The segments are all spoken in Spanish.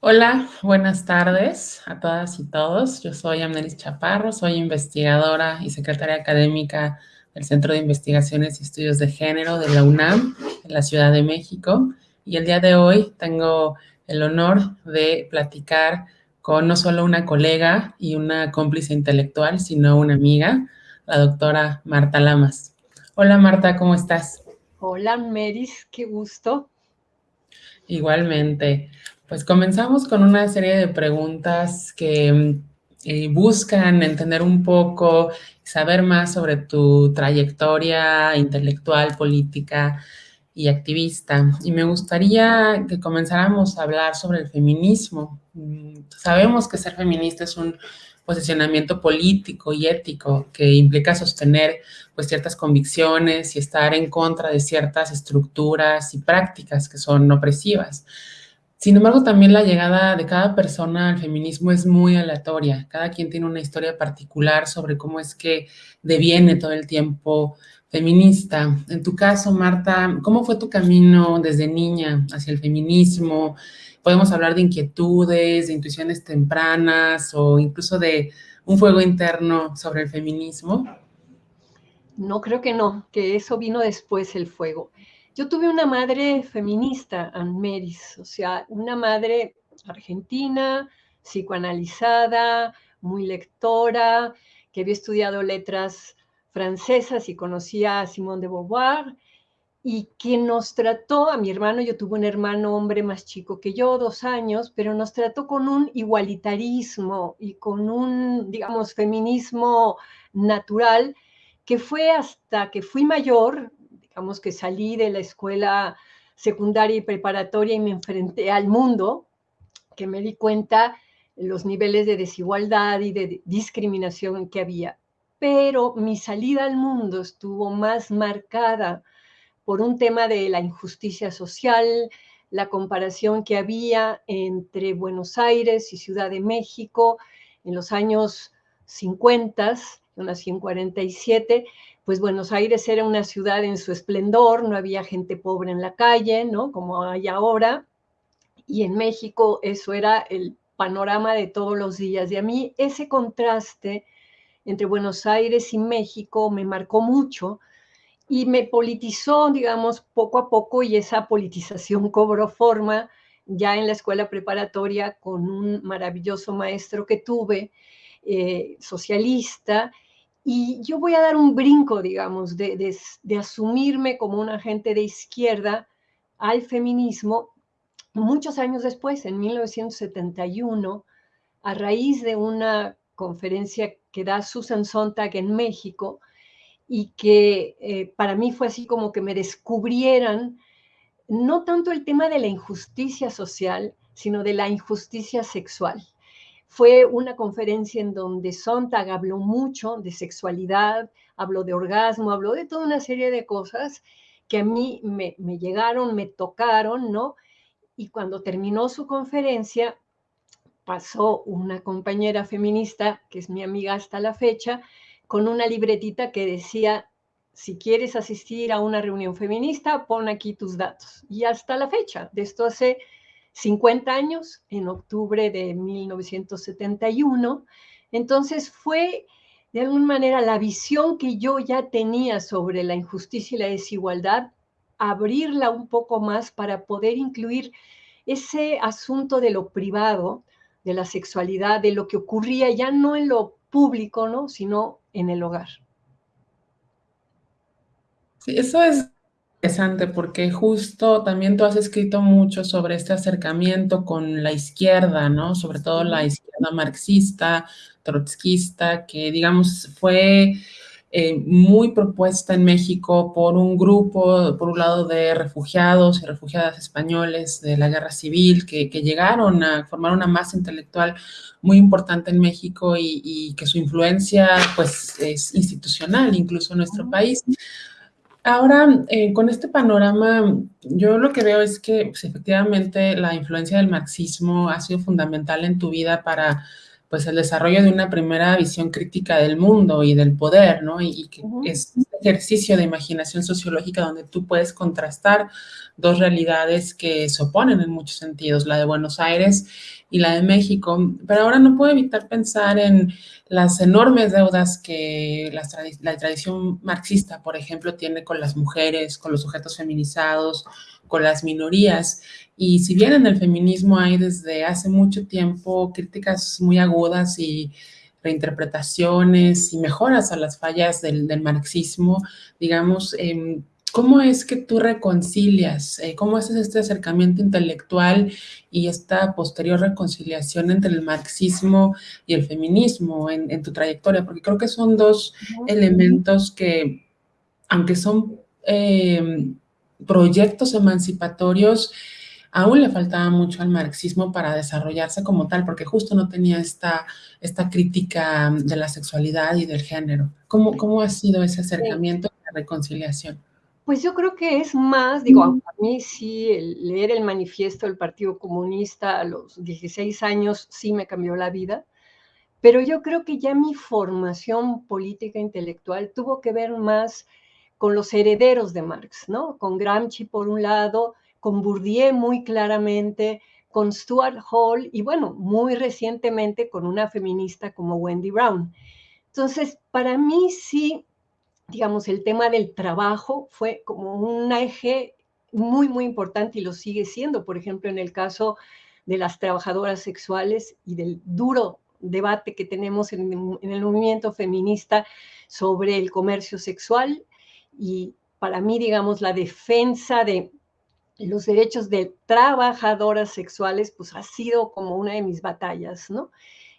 Hola, buenas tardes a todas y todos. Yo soy Amneris Chaparro, soy investigadora y secretaria académica del Centro de Investigaciones y Estudios de Género de la UNAM en la Ciudad de México. Y el día de hoy tengo el honor de platicar con no solo una colega y una cómplice intelectual, sino una amiga, la doctora Marta Lamas. Hola Marta, ¿cómo estás? Hola Meris, qué gusto. Igualmente. Pues comenzamos con una serie de preguntas que eh, buscan entender un poco, saber más sobre tu trayectoria intelectual, política y activista. Y me gustaría que comenzáramos a hablar sobre el feminismo. Mm, sabemos que ser feminista es un posicionamiento político y ético que implica sostener pues ciertas convicciones y estar en contra de ciertas estructuras y prácticas que son opresivas. Sin embargo, también la llegada de cada persona al feminismo es muy aleatoria. Cada quien tiene una historia particular sobre cómo es que deviene todo el tiempo feminista. En tu caso, Marta, ¿cómo fue tu camino desde niña hacia el feminismo? Podemos hablar de inquietudes, de intuiciones tempranas o incluso de un fuego interno sobre el feminismo. No, creo que no, que eso vino después el fuego. Yo tuve una madre feminista, Anne Meris, o sea, una madre argentina, psicoanalizada, muy lectora, que había estudiado letras francesas y conocía a Simone de Beauvoir, y que nos trató, a mi hermano, yo tuve un hermano hombre más chico que yo, dos años, pero nos trató con un igualitarismo y con un, digamos, feminismo natural, que fue hasta que fui mayor, que salí de la escuela secundaria y preparatoria y me enfrenté al mundo, que me di cuenta los niveles de desigualdad y de discriminación que había. Pero mi salida al mundo estuvo más marcada por un tema de la injusticia social, la comparación que había entre Buenos Aires y Ciudad de México en los años 50, yo nací en 47, pues Buenos Aires era una ciudad en su esplendor, no había gente pobre en la calle, ¿no? Como hay ahora. Y en México eso era el panorama de todos los días. Y a mí ese contraste entre Buenos Aires y México me marcó mucho y me politizó, digamos, poco a poco y esa politización cobró forma ya en la escuela preparatoria con un maravilloso maestro que tuve, eh, socialista, y yo voy a dar un brinco, digamos, de, asumirme como un agente de izquierda al feminismo muchos años después, en 1971, a raíz de una conferencia que da Susan Sontag en México y que eh, para mí fue así como que me descubrieran no tanto el tema de la injusticia social, sino de la injusticia sexual. Fue una conferencia en donde Sontag habló mucho de sexualidad, habló de orgasmo, habló de toda una serie de cosas que a mí me, llegaron, me tocaron, ¿no? Y cuando terminó su conferencia, pasó una compañera feminista, que es mi amiga hasta la fecha, con una libretita que decía, si quieres asistir a una reunión feminista, pon aquí tus datos. Y hasta la fecha, de esto hace 50 años, en octubre de 1971. Entonces fue de alguna manera la visión que yo ya tenía sobre la injusticia y la desigualdad, abrirla un poco más para poder incluir ese asunto de lo privado, de la sexualidad, de lo que ocurría ya no en lo público, ¿no? sino en el hogar. Sí, eso es interesante porque justo también tú has escrito mucho sobre este acercamiento con la izquierda, ¿no? Sobre todo la izquierda marxista, trotskista, que digamos fue eh, muy propuesta en México por un grupo, por un lado de refugiados y refugiadas españoles de la guerra civil que, llegaron a formar una masa intelectual muy importante en México y, y que su influencia pues es institucional incluso en nuestro país. Ahora, eh, con este panorama, yo lo que veo es que pues, efectivamente la influencia del marxismo ha sido fundamental en tu vida para pues el desarrollo de una primera visión crítica del mundo y del poder, ¿no? Y, que es un ejercicio de imaginación sociológica donde tú puedes contrastar dos realidades que se oponen en muchos sentidos, la de Buenos Aires y la de México. Pero ahora no puedo evitar pensar en las enormes deudas que la, la tradición marxista, por ejemplo, tiene con las mujeres, con los sujetos feminizados, con las minorías. Y si bien en el feminismo hay desde hace mucho tiempo críticas muy agudas y reinterpretaciones y mejoras a las fallas del, marxismo, digamos, em, ¿cómo es que tú reconcilias, eh, cómo haces este acercamiento intelectual y esta posterior reconciliación entre el marxismo y el feminismo en, tu trayectoria? Porque creo que son dos elementos que, aunque son em, proyectos emancipatorios, aún le faltaba mucho al marxismo para desarrollarse como tal, porque justo no tenía esta, esta crítica de la sexualidad y del género. ¿Cómo, cómo ha sido ese acercamiento y la reconciliación? Pues yo creo que es más, digo, a mí sí, leer el manifiesto del Partido Comunista a los 16 años sí me cambió la vida, pero yo creo que ya mi formación política intelectual tuvo que ver más con los herederos de Marx, ¿no? Con Gramsci por un lado, con Bourdieu muy claramente, con Stuart Hall y bueno, muy recientemente con una feminista como Wendy Brown. Entonces, para mí sí, digamos, el tema del trabajo fue como un eje muy, muy importante y lo sigue siendo, por ejemplo, en el caso de las trabajadoras sexuales y del duro debate que tenemos en, el movimiento feminista sobre el comercio sexual y para mí, digamos, la defensa de los derechos de trabajadoras sexuales, pues ha sido como una de mis batallas, ¿no?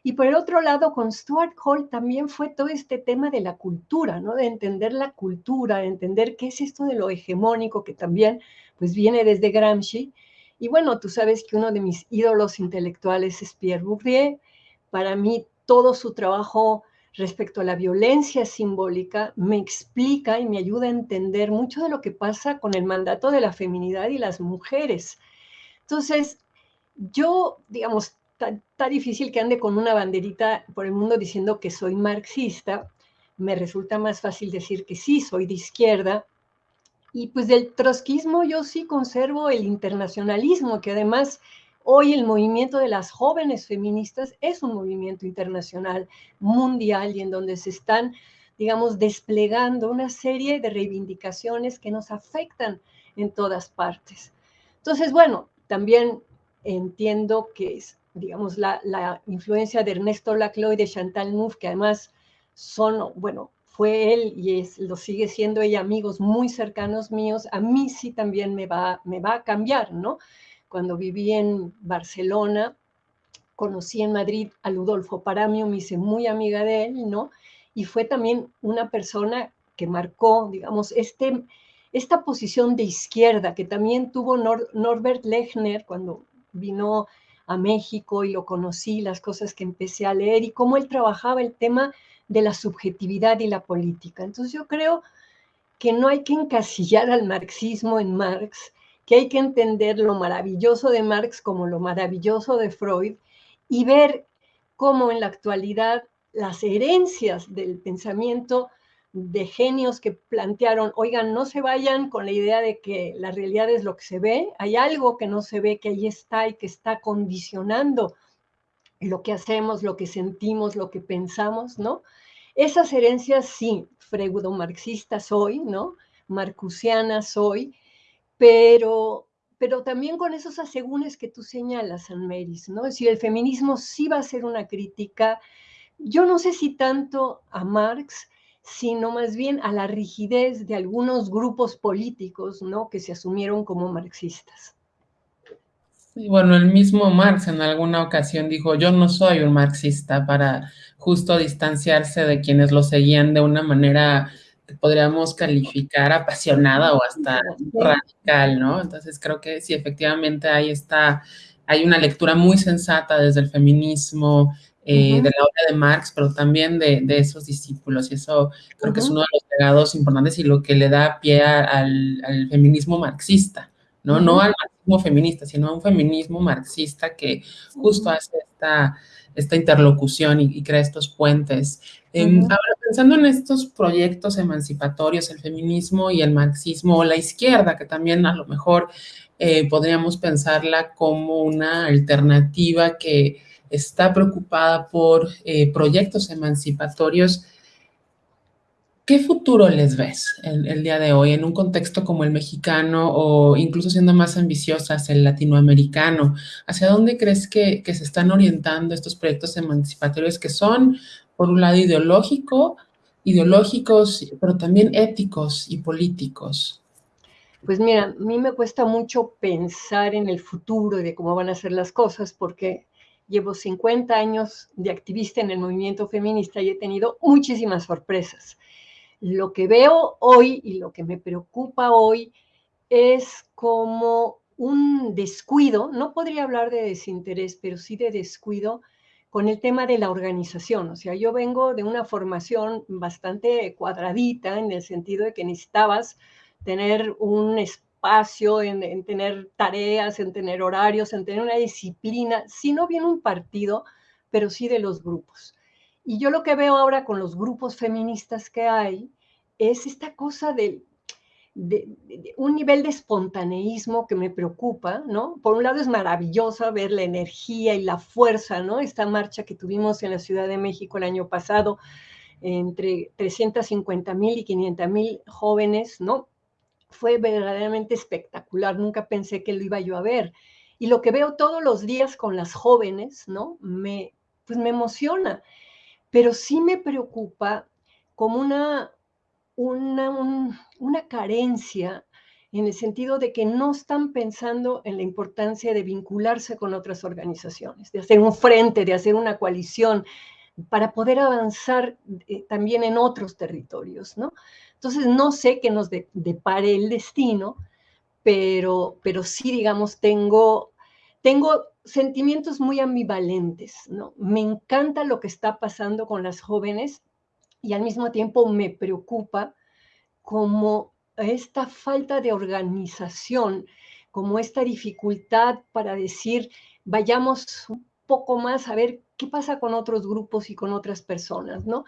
Y por el otro lado, con Stuart Hall también fue todo este tema de la cultura, ¿no? De entender la cultura, de entender qué es esto de lo hegemónico, que también pues viene desde Gramsci. Y bueno, tú sabes que uno de mis ídolos intelectuales es Pierre Bourdieu. Para mí, todo su trabajo respecto a la violencia simbólica me explica y me ayuda a entender mucho de lo que pasa con el mandato de la feminidad y las mujeres. Entonces, yo, digamos, está difícil que ande con una banderita por el mundo diciendo que soy marxista. Me resulta más fácil decir que sí, soy de izquierda. Y pues del trotskismo yo sí conservo el internacionalismo, que además Hoy el movimiento de las jóvenes feministas es un movimiento internacional, mundial, y en donde se están, digamos, desplegando una serie de reivindicaciones que nos afectan en todas partes. Entonces, bueno, también entiendo que es, digamos, la, influencia de Ernesto Laclau y de Chantal Mouffe, que además son, bueno, fue él y es, lo sigue siendo ella, amigos muy cercanos míos, a mí sí también me va, me va a cambiar, ¿no? Cuando viví en Barcelona, conocí en Madrid a Ludolfo Paramio, me hice muy amiga de él, ¿no? Y fue también una persona que marcó, digamos, este, esta posición de izquierda que también tuvo Norbert Lechner cuando vino a México y lo conocí, las cosas que empecé a leer y cómo él trabajaba el tema de la subjetividad y la política. Entonces yo creo que no hay que encasillar al marxismo en Marx, que hay que entender lo maravilloso de Marx como lo maravilloso de Freud y ver cómo en la actualidad las herencias del pensamiento de genios que plantearon, oigan, no se vayan con la idea de que la realidad es lo que se ve, hay algo que no se ve, que ahí está y que está condicionando lo que hacemos, lo que sentimos, lo que pensamos, ¿no? Esas herencias sí, freudo-marxistas hoy, ¿no? Marcusianas hoy, pero, pero también con esos asegúnes que tú señalas, San Meris, ¿no? Es decir, el feminismo sí va a ser una crítica, yo no sé si tanto a Marx, sino más bien a la rigidez de algunos grupos políticos, ¿no? Que se asumieron como marxistas. Sí, bueno, el mismo Marx en alguna ocasión dijo, yo no soy un marxista para justo distanciarse de quienes lo seguían de una manera podríamos calificar apasionada o hasta radical, ¿no? Entonces creo que sí, efectivamente hay esta, hay una lectura muy sensata desde el feminismo, eh, de la obra de Marx, pero también de, esos discípulos, y eso creo que es uno de los legados importantes y lo que le da pie al, feminismo marxista, ¿no? No al feminista, sino a un feminismo marxista que justo hace esta, esta interlocución y, crea estos puentes. Em, ahora, pensando en estos proyectos emancipatorios, el feminismo y el marxismo, o la izquierda, que también a lo mejor eh, podríamos pensarla como una alternativa que está preocupada por eh, proyectos emancipatorios, ¿Qué futuro les ves el, día de hoy en un contexto como el mexicano o incluso siendo más ambiciosas el latinoamericano? ¿Hacia dónde crees que, se están orientando estos proyectos emancipatorios que son, por un lado, ideológico, ideológicos, pero también éticos y políticos? Pues mira, a mí me cuesta mucho pensar en el futuro de cómo van a ser las cosas porque llevo 50 años de activista en el movimiento feminista y he tenido muchísimas sorpresas lo que veo hoy y lo que me preocupa hoy es como un descuido, no podría hablar de desinterés, pero sí de descuido con el tema de la organización. O sea, yo vengo de una formación bastante cuadradita en el sentido de que necesitabas tener un espacio, en, tener tareas, en tener horarios, en tener una disciplina, si no bien un partido, pero sí de los grupos. Y yo lo que veo ahora con los grupos feministas que hay es esta cosa de, un nivel de espontaneísmo que me preocupa, ¿no? Por un lado es maravilloso ver la energía y la fuerza, ¿no? Esta marcha que tuvimos en la Ciudad de México el año pasado, entre 350 mil y 500 mil jóvenes, ¿no? Fue verdaderamente espectacular, nunca pensé que lo iba yo a ver. Y lo que veo todos los días con las jóvenes, ¿no? Me, pues me emociona pero sí me preocupa como una, una, una carencia en el sentido de que no están pensando en la importancia de vincularse con otras organizaciones, de hacer un frente, de hacer una coalición, para poder avanzar eh, también en otros territorios, ¿no? Entonces, no sé qué nos depare el destino, pero, pero sí, digamos, tengo, tengo sentimientos muy ambivalentes, ¿no? Me encanta lo que está pasando con las jóvenes y al mismo tiempo me preocupa como esta falta de organización, como esta dificultad para decir, vayamos un poco más a ver qué pasa con otros grupos y con otras personas, ¿no?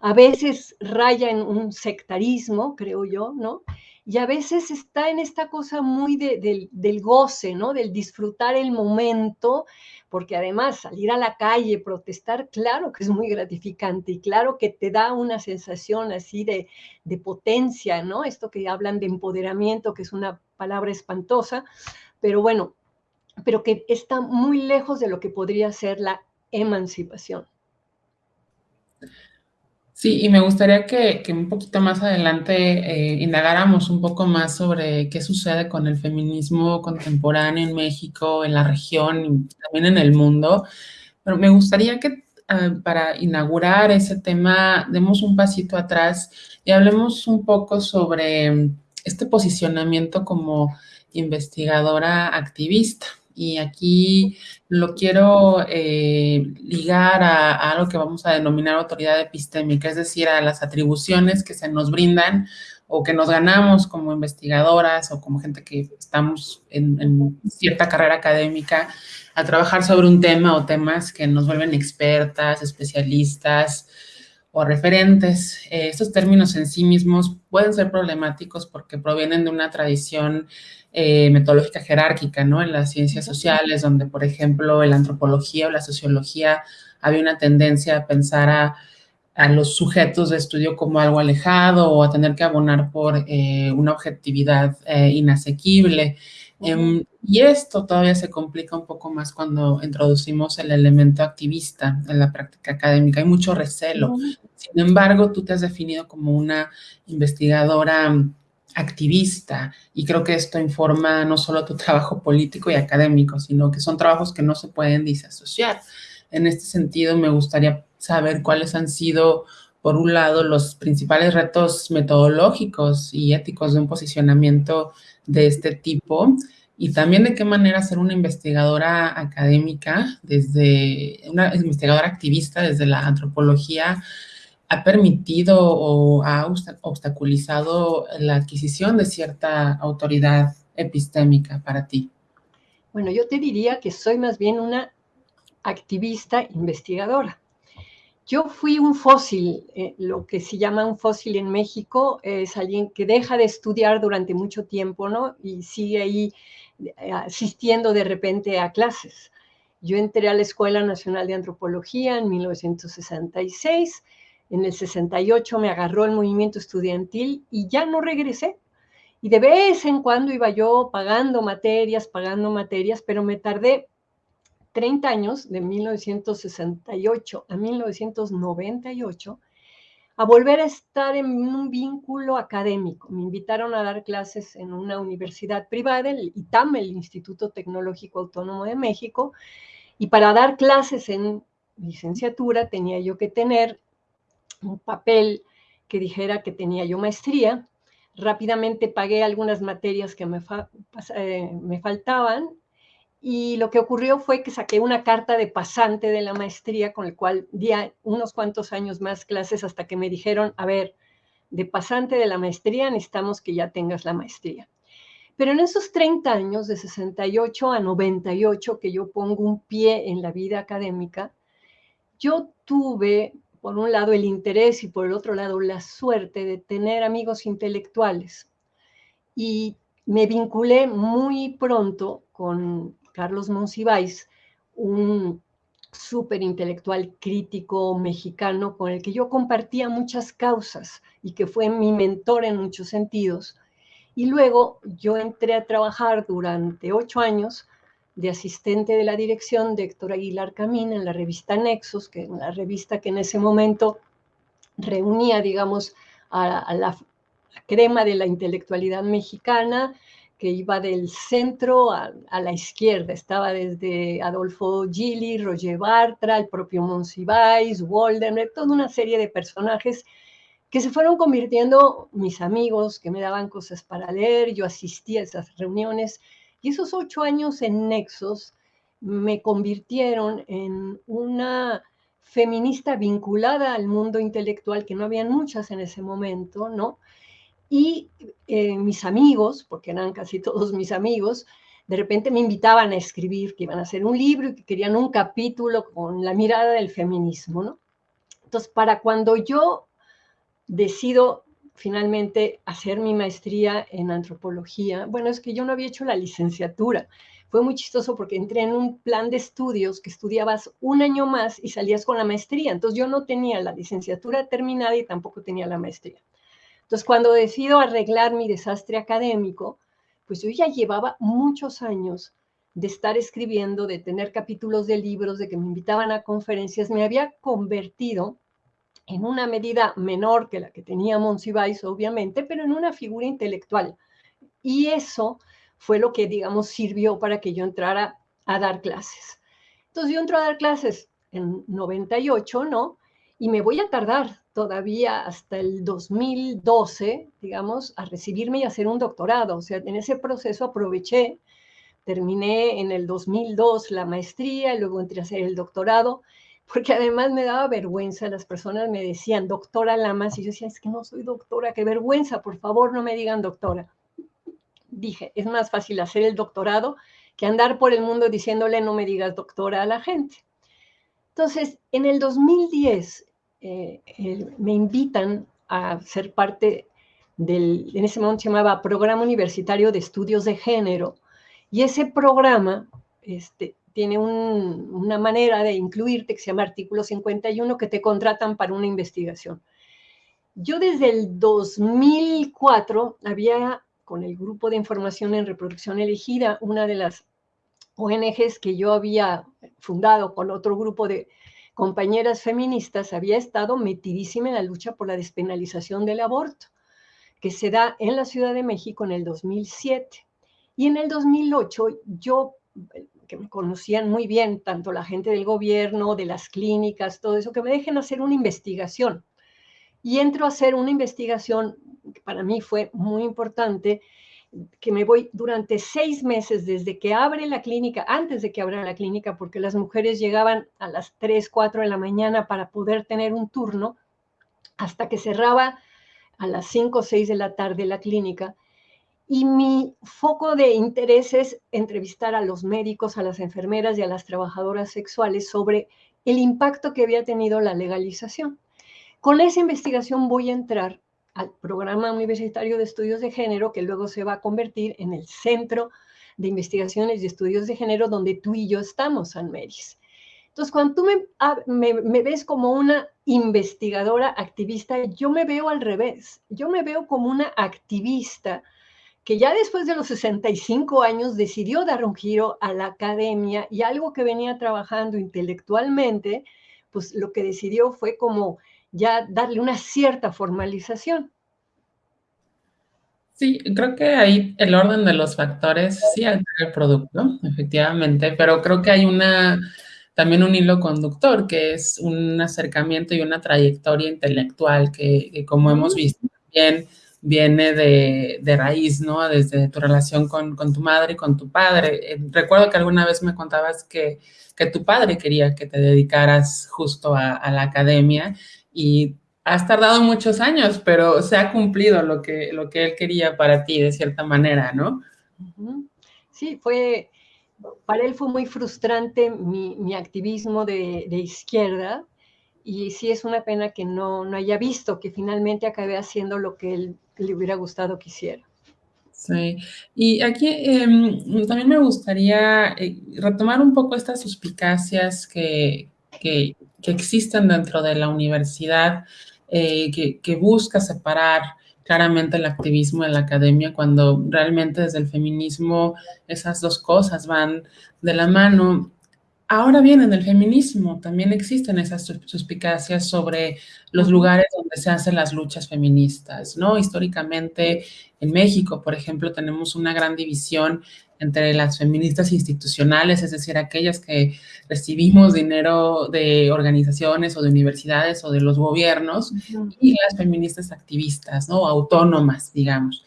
A veces raya en un sectarismo, creo yo, ¿no? y a veces está en esta cosa muy del goce, ¿no? Del disfrutar el momento, porque además salir a la calle, protestar, claro que es muy gratificante y claro que te da una sensación así de, de potencia, ¿no? Esto que hablan de empoderamiento, que es una palabra espantosa, pero bueno, pero que está muy lejos de lo que podría ser la emancipación. Sí, y me gustaría que, un poquito más adelante eh, indagáramos un poco más sobre qué sucede con el feminismo contemporáneo en México, en la región y también en el mundo. Pero me gustaría que ah, para inaugurar ese tema demos un pasito atrás y hablemos un poco sobre este posicionamiento como investigadora activista. Y aquí lo quiero eh, ligar a, a, algo que vamos a denominar autoridad epistémica, es decir, a las atribuciones que se nos brindan o que nos ganamos como investigadoras o como gente que estamos en, en cierta carrera académica a trabajar sobre un tema o temas que nos vuelven expertas, especialistas, o referentes. Eh, estos términos en sí mismos pueden ser problemáticos porque provienen de una tradición eh, metodológica jerárquica, ¿no? En las ciencias sociales, donde, por ejemplo, en la antropología o la sociología había una tendencia a pensar a, los sujetos de estudio como algo alejado o a tener que abonar por eh, una objetividad inasequible. Em, y esto todavía se complica un poco más cuando introducimos el elemento activista en la práctica académica. Hay mucho recelo. Sin embargo, tú te has definido como una investigadora activista y creo que esto informa no solo tu trabajo político y académico, sino que son trabajos que no se pueden disasociar. En este sentido, me gustaría saber cuáles han sido, por un lado, los principales retos metodológicos y éticos de un posicionamiento de este tipo y también de qué manera ser una investigadora académica, desde una investigadora activista desde la antropología, ha permitido o ha obstaculizado la adquisición de cierta autoridad epistémica para ti. Bueno, yo te diría que soy más bien una activista investigadora. Yo fui un fósil, eh, lo que se llama un fósil en México es alguien que deja de estudiar durante mucho tiempo, ¿no? Y sigue ahí eh, asistiendo de repente a clases. Yo entré a la Escuela Nacional de Antropología en 1966, en el 68 me agarró el movimiento estudiantil y ya no regresé. Y de vez en cuando iba yo pagando materias, pagando materias, pero me tardé 30 años, de 1968 a 1998, a volver a estar en un vínculo académico. Me invitaron a dar clases en una universidad privada, el ITAM, el Instituto Tecnológico Autónomo de México, y para dar clases en licenciatura tenía yo que tener un papel que dijera que tenía yo maestría. Rápidamente pagué algunas materias que me, eh, me faltaban y lo que ocurrió fue que saqué una carta de pasante de la maestría con el cual di unos cuantos años más clases hasta que me dijeron, a ver, de pasante de la maestría necesitamos que ya tengas la maestría. Pero en esos 30 años, de 68 a 98, que yo pongo un pie en la vida académica, yo tuve, por un lado, el interés y por el otro lado, la suerte de tener amigos intelectuales. Y me vinculé muy pronto con Carlos Monsiváis, un súper intelectual crítico mexicano con el que yo compartía muchas causas y que fue mi mentor en muchos sentidos. Y luego yo entré a trabajar durante ocho años de asistente de la dirección de Héctor Aguilar Camín en la revista Nexos, que es la revista que en ese momento reunía, digamos, a, la crema de la intelectualidad mexicana, que iba del centro a, la izquierda. Estaba desde Adolfo Gili, Roger Bartra, el propio Monsiváis, Walden, toda una serie de personajes que se fueron convirtiendo mis amigos, que me daban cosas para leer, yo asistía a esas reuniones, y esos ocho años en Nexos me convirtieron en una feminista vinculada al mundo intelectual, que no habían muchas en ese momento, ¿no? Y eh, mis amigos, porque eran casi todos mis amigos, de repente me invitaban a escribir, que iban a hacer un libro y que querían un capítulo con la mirada del feminismo, ¿no? Entonces, para cuando yo decido finalmente hacer mi maestría en antropología, bueno, es que yo no había hecho la licenciatura. Fue muy chistoso porque entré en un plan de estudios que estudiabas un año más y salías con la maestría. Entonces yo no tenía la licenciatura terminada y tampoco tenía la maestría. Entonces, cuando decido arreglar mi desastre académico, pues yo ya llevaba muchos años de estar escribiendo, de tener capítulos de libros, de que me invitaban a conferencias, me había convertido en una medida menor que la que tenía Monsiváis, obviamente, pero en una figura intelectual. Y eso fue lo que, digamos, sirvió para que yo entrara a dar clases. Entonces yo entro a dar clases en 98, ¿no? Y me voy a tardar todavía hasta el 2012, digamos, a recibirme y hacer un doctorado. O sea, en ese proceso aproveché, terminé en el 2002 la maestría y luego entré a hacer el doctorado, porque además me daba vergüenza. Las personas me decían, doctora Lamas, y yo decía, es que no soy doctora, qué vergüenza, por favor no me digan doctora. Dije, es más fácil hacer el doctorado que andar por el mundo diciéndole no me digas doctora a la gente. Entonces, en el 2010 eh, me invitan a ser parte del, en ese momento se llamaba Programa Universitario de Estudios de Género, y ese programa este, tiene una manera de incluirte que se llama Artículo 51, que te contratan para una investigación. Yo desde el 2004 había, con el Grupo de Información en Reproducción Elegida, una de las ONGs que yo había fundado con otro grupo de compañeras feministas, había estado metidísima en la lucha por la despenalización del aborto, que se da en la Ciudad de México en el 2007. Y en el 2008 yo, que me conocían muy bien, tanto la gente del gobierno, de las clínicas, todo eso, que me dejen hacer una investigación. Y entro a hacer una investigación que para mí fue muy importante, que me voy durante seis meses desde que abre la clínica, antes de que abra la clínica, porque las mujeres llegaban a las 3, 4 de la mañana para poder tener un turno, hasta que cerraba a las 5 o 6 de la tarde la clínica. y mi foco de interés es entrevistar a los médicos, a las enfermeras y a las trabajadoras sexuales sobre el impacto que había tenido la legalización. Con esa investigación voy a entrar al programa universitario de estudios de género, que luego se va a convertir en el centro de investigaciones y estudios de género donde tú y yo estamos, San Meris. Entonces, cuando tú me, me, ves como una investigadora activista, yo me veo al revés. Yo me veo como una activista que ya después de los 65 años decidió dar un giro a la academia y algo que venía trabajando intelectualmente, pues lo que decidió fue como ya darle una cierta formalización. Sí, creo que ahí el orden de los factores sí altera el producto, efectivamente, pero creo que hay una también un hilo conductor que es un acercamiento y una trayectoria intelectual que, como hemos visto también viene de, raíz, ¿no? Desde tu relación con, tu madre y con tu padre. Eh, recuerdo que alguna vez me contabas que, tu padre quería que te dedicaras justo a, la academia y has tardado muchos años, pero se ha cumplido lo que, lo que él quería para ti de cierta manera, ¿no? Sí, fue, para él fue muy frustrante mi, activismo de, de, izquierda y sí es una pena que no, no haya visto que finalmente acabé haciendo lo que él le hubiera gustado que hiciera. Sí, y aquí em, también me gustaría eh, retomar un poco estas suspicacias que, que, existen dentro de la universidad, eh, que, que, busca separar claramente el activismo de la academia, cuando realmente desde el feminismo esas dos cosas van de la mano. Ahora bien, en el feminismo también existen esas suspicacias sobre los lugares donde se hacen las luchas feministas, ¿no? Históricamente, en México, por ejemplo, tenemos una gran división entre las feministas institucionales, es decir, aquellas que recibimos dinero de organizaciones o de universidades o de los gobiernos, y las feministas activistas, ¿no? Autónomas, digamos.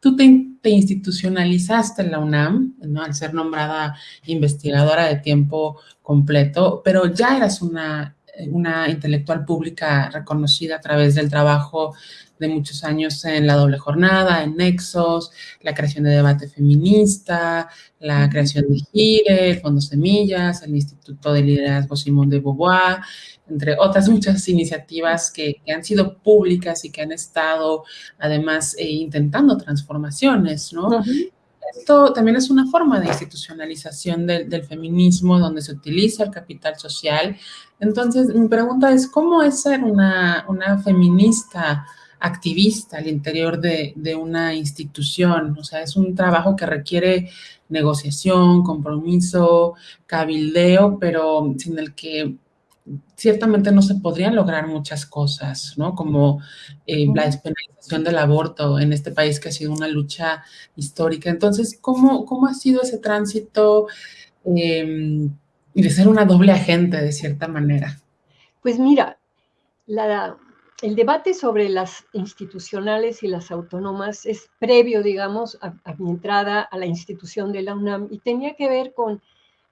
Tú te, institucionalizaste en la UNAM, ¿no? Al ser nombrada investigadora de tiempo completo, pero ya eras una, una intelectual pública reconocida a través del trabajo de muchos años en la doble jornada, en Nexos, la creación de debate feminista, la creación de GIRE, el Fondo Semillas, el Instituto de Liderazgo Simón de Beauvoir, entre otras muchas iniciativas que, han sido públicas y que han estado además eh, intentando transformaciones, ¿no? Esto también es una forma de institucionalización del feminismo donde se utiliza el capital social. Entonces, mi pregunta es, ¿cómo es ser una, una feminista activista al interior de, de, una institución? O sea, es un trabajo que requiere negociación, compromiso, cabildeo, pero sin el que ciertamente no se podrían lograr muchas cosas, ¿no? Como eh, la despenalización del aborto en este país que ha sido una lucha histórica. Entonces, ¿cómo, cómo ha sido ese tránsito em, de ser una doble agente de cierta manera? Pues mira, el debate sobre las institucionales y las autónomas es previo, digamos, a mi entrada a la institución de la UNAM y tenía que ver con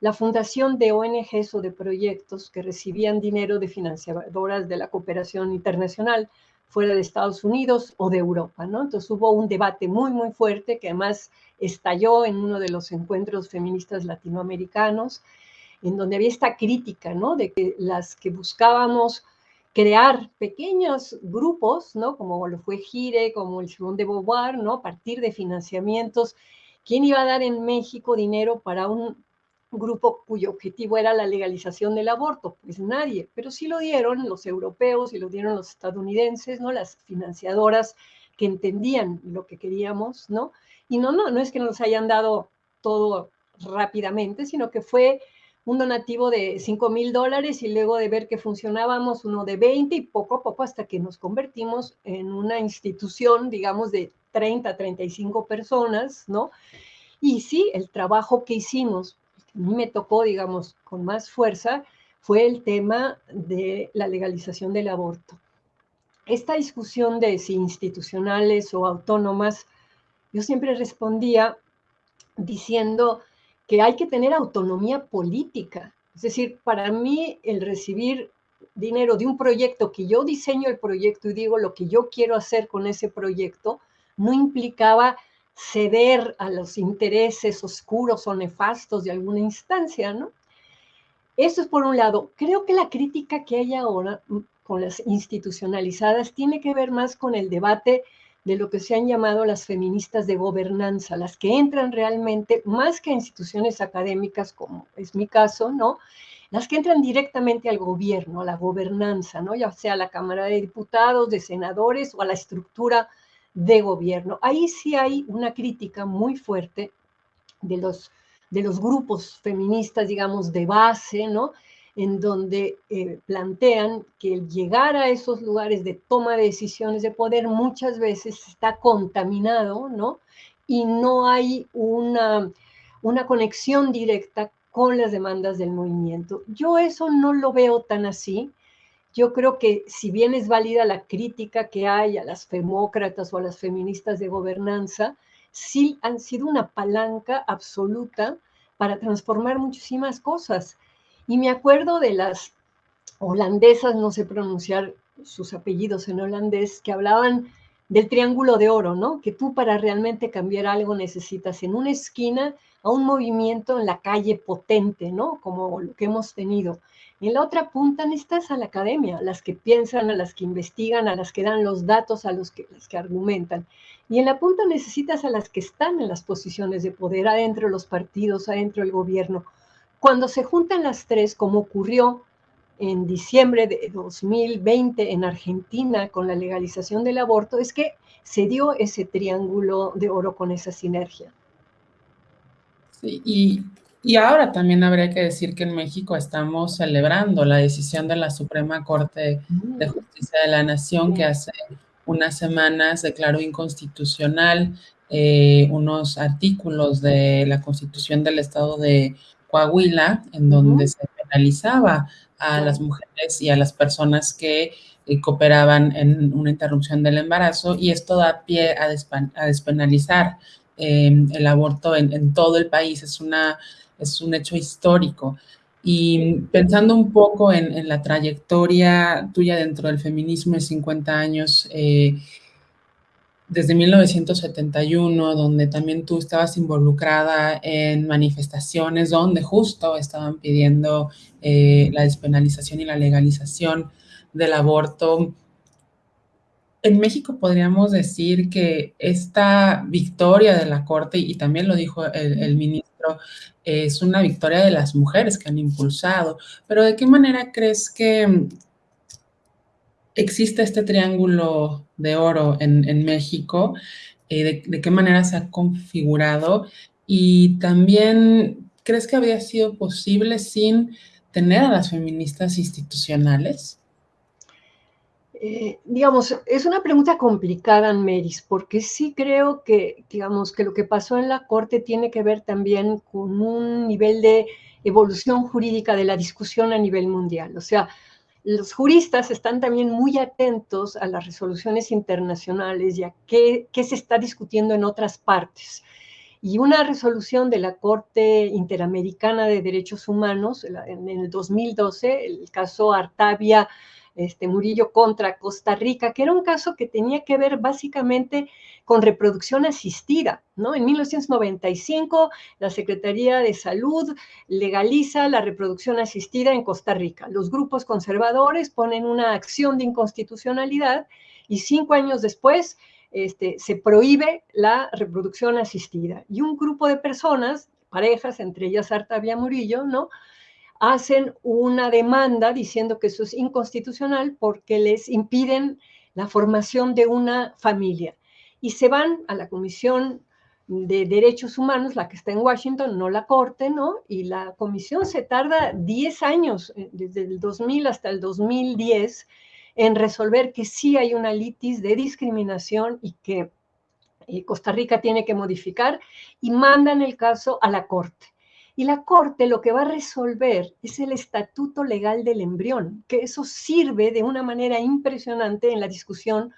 la fundación de ONGs o de proyectos que recibían dinero de financiadoras de la cooperación internacional fuera de Estados Unidos o de Europa, ¿no? Entonces hubo un debate muy, muy fuerte que además estalló en uno de los encuentros feministas latinoamericanos, en donde había esta crítica, ¿no? De que las que buscábamos crear pequeños grupos, ¿no? Como lo fue Gire, como el Simón de Beauvoir, ¿no? A partir de financiamientos. ¿Quién iba a dar en México dinero para un grupo cuyo objetivo era la legalización del aborto, pues nadie, pero sí lo dieron los europeos y lo dieron los estadounidenses, ¿no? Las financiadoras que entendían lo que queríamos, ¿no? Y no, no, no es que nos hayan dado todo rápidamente, sino que fue un donativo de 5 mil dólares y luego de ver que funcionábamos uno de 20 y poco a poco hasta que nos convertimos en una institución, digamos, de 30, 35 personas, ¿no? Y sí, el trabajo que hicimos a mí me tocó, digamos, con más fuerza, fue el tema de la legalización del aborto. Esta discusión de si institucionales o autónomas, yo siempre respondía diciendo que hay que tener autonomía política. Es decir, para mí el recibir dinero de un proyecto que yo diseño el proyecto y digo lo que yo quiero hacer con ese proyecto, no implicaba ceder a los intereses oscuros o nefastos de alguna instancia, ¿no? Eso es por un lado. Creo que la crítica que hay ahora mm, con las institucionalizadas tiene que ver más con el debate de lo que se han llamado las feministas de gobernanza, las que entran realmente más que a instituciones académicas, como es mi caso, ¿no? Las que entran directamente al gobierno, a la gobernanza, ¿no? Ya sea a la Cámara de Diputados, de senadores o a la estructura de gobierno. Ahí sí hay una crítica muy fuerte de los, de los grupos feministas, digamos, de base, ¿no? En donde eh, plantean que el llegar a esos lugares de toma de decisiones de poder muchas veces está contaminado, ¿no? Y no hay una, una conexión directa con las demandas del movimiento. Yo eso no lo veo tan así. Yo creo que si bien es válida la crítica que hay a las femócratas o a las feministas de gobernanza, sí han sido una palanca absoluta para transformar muchísimas cosas. Y me acuerdo de las holandesas, no sé pronunciar sus apellidos en holandés, que hablaban del triángulo de oro, ¿no? Que tú para realmente cambiar algo necesitas en una esquina a un movimiento en la calle potente, ¿no? Como lo que hemos tenido. En la otra punta necesitas a la academia, a las que piensan, a las que investigan, a las que dan los datos, a los que, las que argumentan. Y en la punta necesitas a las que están en las posiciones de poder, adentro de los partidos, adentro del gobierno. Cuando se juntan las tres, como ocurrió en diciembre de 2020 en Argentina con la legalización del aborto, es que se dio ese triángulo de oro con esa sinergia. Sí, y y ahora también habría que decir que en México estamos celebrando la decisión de la Suprema Corte de mm. Justicia de la Nación que hace unas semanas declaró inconstitucional eh, unos artículos de la Constitución del Estado de Coahuila en donde se penalizaba a las mujeres y a las personas que eh, cooperaban en una interrupción del embarazo y esto da pie a, despenalizar eh, el aborto en, en, todo el país. Es una es un hecho histórico. Y pensando un poco en, la trayectoria tuya dentro del feminismo de 50 años, eh, desde 1971, donde también tú estabas involucrada en manifestaciones donde justo estaban pidiendo eh, la despenalización y la legalización del aborto. En México podríamos decir que esta victoria de la Corte, y también lo dijo el ministro, es una victoria de las mujeres que han impulsado. Pero ¿de qué manera crees que existe este triángulo de oro en, México? Eh, de, qué manera se ha configurado? Y también, ¿crees que habría sido posible sin tener a las feministas institucionales? Eh, digamos, es una pregunta complicada, Meris, porque sí creo que, digamos, que lo que pasó en la Corte tiene que ver también con un nivel de evolución jurídica de la discusión a nivel mundial. O sea, los juristas están también muy atentos a las resoluciones internacionales y a qué, qué se está discutiendo en otras partes. Y una resolución de la Corte Interamericana de Derechos Humanos en el 2012, el caso Artavia este, Murillo contra Costa Rica, que era un caso que tenía que ver básicamente con reproducción asistida, ¿no? En 1995, la Secretaría de Salud legaliza la reproducción asistida en Costa Rica. Los grupos conservadores ponen una acción de inconstitucionalidad y cinco años después este, se prohíbe la reproducción asistida. Y un grupo de personas, parejas, entre ellas Artavia Murillo, ¿no? hacen una demanda diciendo que eso es inconstitucional porque les impiden la formación de una familia. Y se van a la Comisión de Derechos Humanos, la que está en Washington, no la Corte, ¿no? Y la comisión se tarda 10 años, eh, desde el 2000 hasta el 2010, en resolver que sí hay una litis de discriminación y que eh, Costa Rica tiene que modificar y mandan el caso a la Corte. Y la Corte lo que va a resolver es el estatuto legal del embrión, que eso sirve de una manera impresionante en la discusión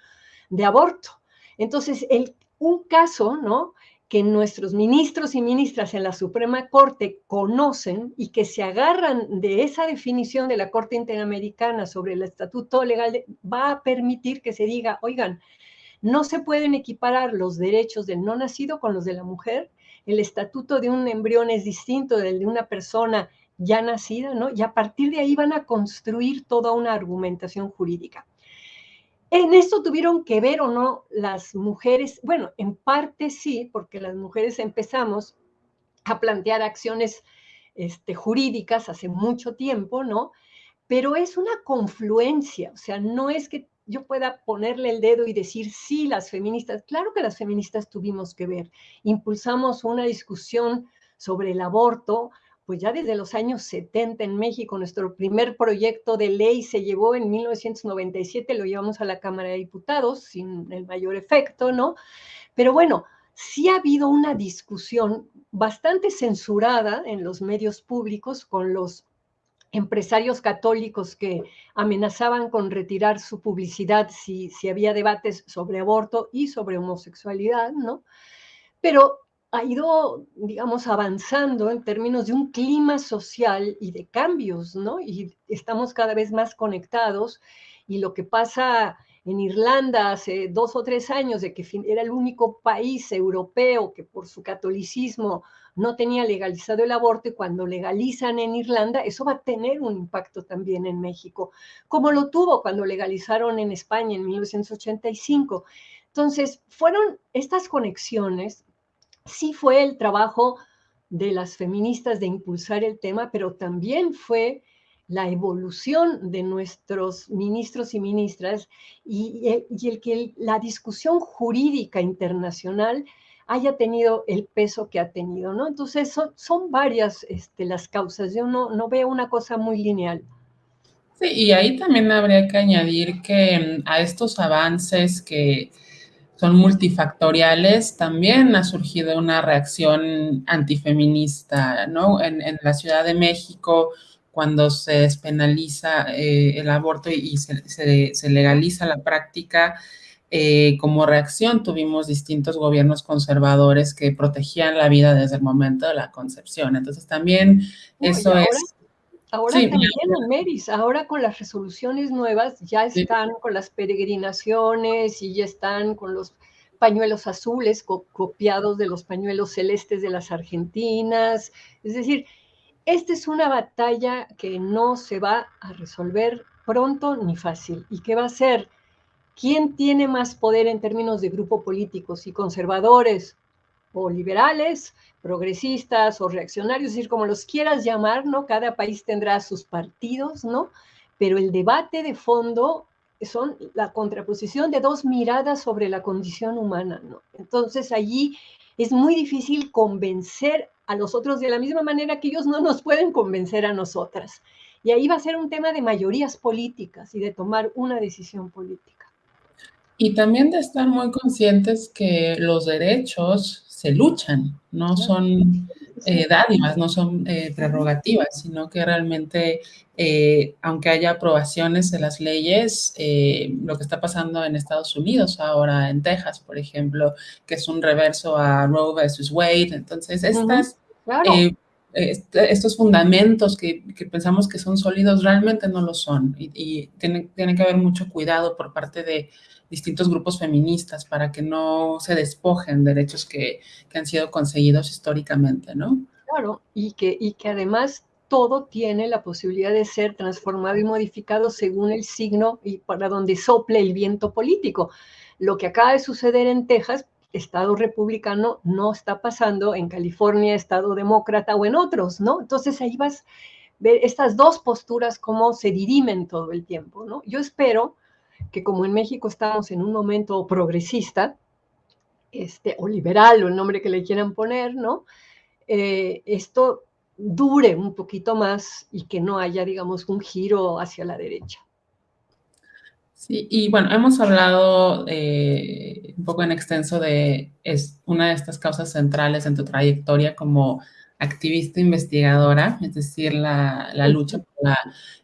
de aborto. Entonces, el, un caso, ¿no? que nuestros ministros y ministras en la Suprema Corte conocen y que se agarran de esa definición de la Corte Interamericana sobre el estatuto legal, va a permitir que se diga, oigan, No se pueden equiparar los derechos del no nacido con los de la mujer. El estatuto de un embrión es distinto del de una persona ya nacida, ¿no? Y a partir de ahí van a construir toda una argumentación jurídica. En esto tuvieron que ver o no las mujeres, bueno, en parte sí, porque las mujeres empezamos a plantear acciones este, jurídicas hace mucho tiempo, ¿no? Pero es una confluencia, o sea, no es que yo pueda ponerle el dedo y decir, sí, las feministas, claro que las feministas tuvimos que ver, impulsamos una discusión sobre el aborto, pues ya desde los años 70 en México, nuestro primer proyecto de ley se llevó en 1997, lo llevamos a la Cámara de Diputados sin el mayor efecto, ¿no? Pero bueno, sí ha habido una discusión bastante censurada en los medios públicos con los empresarios católicos que amenazaban con retirar su publicidad si, si había debates sobre aborto y sobre homosexualidad, ¿no? Pero ha ido, digamos, avanzando en términos de un clima social y de cambios, ¿no? Y estamos cada vez más conectados y lo que pasa en Irlanda hace dos o tres años, de que era el único país europeo que por su catolicismo no tenía legalizado el aborto y cuando legalizan en Irlanda, eso va a tener un impacto también en México, como lo tuvo cuando legalizaron en España en 1985. Entonces, fueron estas conexiones sí fue el trabajo de las feministas de impulsar el tema, pero también fue la evolución de nuestros ministros y ministras y, el que la discusión jurídica internacional haya tenido el peso que ha tenido, ¿no? Entonces son, varias este, las causas, yo no, no veo una cosa muy lineal. Sí, y ahí también habría que añadir que mm, a estos avances que son multifactoriales, también ha surgido una reacción antifeminista, ¿no? En, la Ciudad de México, cuando se despenaliza eh, el aborto y se, legaliza la práctica, eh, como reacción tuvimos distintos gobiernos conservadores que protegían la vida desde el momento de la concepción. Entonces también eso es Ahora también en Meris, ahora con las resoluciones nuevas ya están con las peregrinaciones y ya están con los pañuelos azules copiados de los pañuelos celestes de las argentinas. Es decir, esta es una batalla que no se va a resolver pronto ni fácil. Y que va a ser quién tiene más poder en términos de grupo político, si conservadores o liberales, progresistas o reaccionarios, es decir, como los quieras llamar, ¿no? Cada país tendrá sus partidos, ¿no? Pero el debate de fondo son la contraposición de dos miradas sobre la condición humana, ¿no? Entonces allí es muy difícil convencer a los otros de la misma manera que ellos no nos pueden convencer a nosotras. Y ahí va a ser un tema de mayorías políticas y de tomar una decisión política. Y también de estar muy conscientes que los derechos se luchan, no son eh, dádivas, no son eh, prerrogativas, sino que realmente, eh, aunque haya aprobaciones de las leyes, lo que está pasando en Estados Unidos ahora, en Texas, por ejemplo, que es un reverso a Roe versus Wade, entonces estas... estos fundamentos que, pensamos que son sólidos realmente no lo son y, y tiene, que haber mucho cuidado por parte de distintos grupos feministas para que no se despojen derechos que, que han sido conseguidos históricamente, ¿no? Claro, y que, y que además todo tiene la posibilidad de ser transformado y modificado según el signo y para donde sople el viento político. Lo que acaba de suceder en Texas, Estado republicano, no está pasando en California, Estado demócrata o en otros, ¿no? Entonces ahí vas a ver estas dos posturas cómo se dirimen todo el tiempo, ¿no? Yo espero que como en México estamos en un momento progresista, este, o liberal, o el nombre que le quieran poner, ¿no? Eh, esto dure un poquito más y que no haya, digamos, un giro hacia la derecha. Sí, y bueno, hemos hablado eh, un poco en extenso de es una de estas causas centrales en tu trayectoria como activista investigadora, es decir, la, lucha por la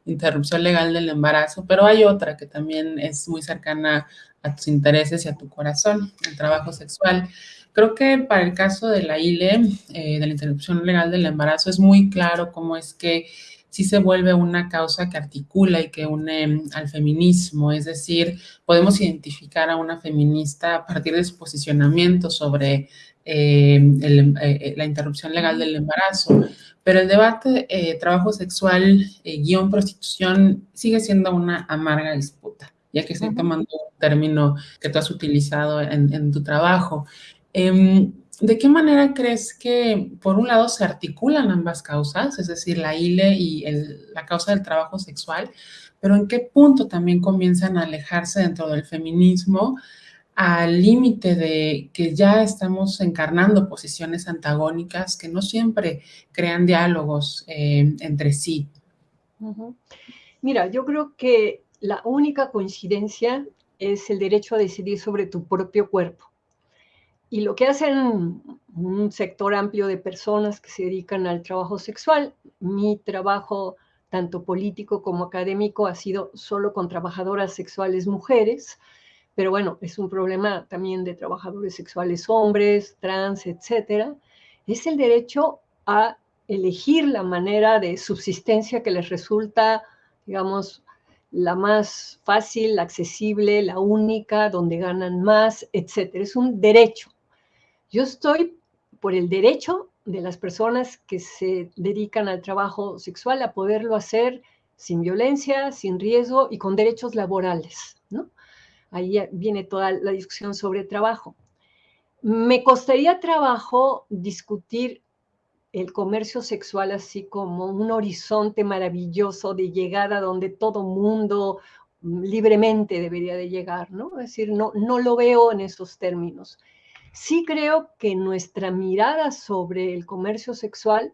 interrupción legal del embarazo, pero hay otra que también es muy cercana a tus intereses y a tu corazón, el trabajo sexual. Creo que para el caso de la ILE, eh, de la interrupción legal del embarazo, es muy claro cómo es que sí se vuelve una causa que articula y que une al feminismo, es decir, podemos identificar a una feminista a partir de su posicionamiento sobre eh, eh, la interrupción legal del embarazo, pero el debate trabajo sexual guion prostitución sigue siendo una amarga disputa, ya que estoy tomando un término que tú has utilizado en, tu trabajo. ¿De qué manera crees que, por un lado, se articulan ambas causas, es decir, la ILE y la causa del trabajo sexual, pero en qué punto también comienzan a alejarse dentro del feminismo al límite de que ya estamos encarnando posiciones antagónicas que no siempre crean diálogos eh, entre sí? Mira, yo creo que la única coincidencia es el derecho a decidir sobre tu propio cuerpo. Y lo que hacen un sector amplio de personas que se dedican al trabajo sexual, mi trabajo tanto político como académico ha sido solo con trabajadoras sexuales mujeres, pero bueno, es un problema también de trabajadores sexuales hombres, trans, etcétera, es el derecho a elegir la manera de subsistencia que les resulta, digamos, la más fácil, accesible, la única, donde ganan más, etcétera. Es un derecho. Yo estoy por el derecho de las personas que se dedican al trabajo sexual a poderlo hacer sin violencia, sin riesgo y con derechos laborales, ¿no? Ahí viene toda la discusión sobre trabajo. Me costaría trabajo discutir el comercio sexual así como un horizonte maravilloso de llegada donde todo mundo libremente debería de llegar, ¿no? Es decir, no, no lo veo en esos términos. Sí creo que nuestra mirada sobre el comercio sexual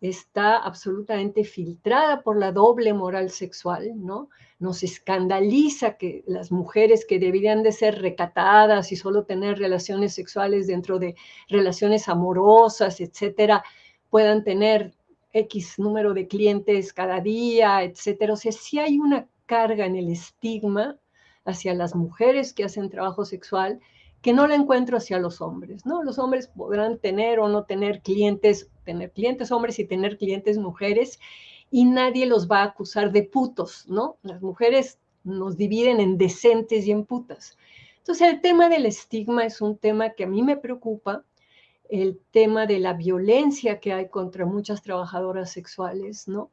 está absolutamente filtrada por la doble moral sexual, ¿no? Nos escandaliza que las mujeres que deberían de ser recatadas y solo tener relaciones sexuales dentro de relaciones amorosas, etcétera, puedan tener X número de clientes cada día, etcétera. O sea, sí hay una carga en el estigma hacia las mujeres que hacen trabajo sexual que no la encuentro hacia los hombres, ¿no? Los hombres podrán tener o no tener clientes, tener clientes hombres y tener clientes mujeres, y nadie los va a acusar de putos, ¿no? Las mujeres nos dividen en decentes y en putas. Entonces, el tema del estigma es un tema que a mí me preocupa, el tema de la violencia que hay contra muchas trabajadoras sexuales, ¿no?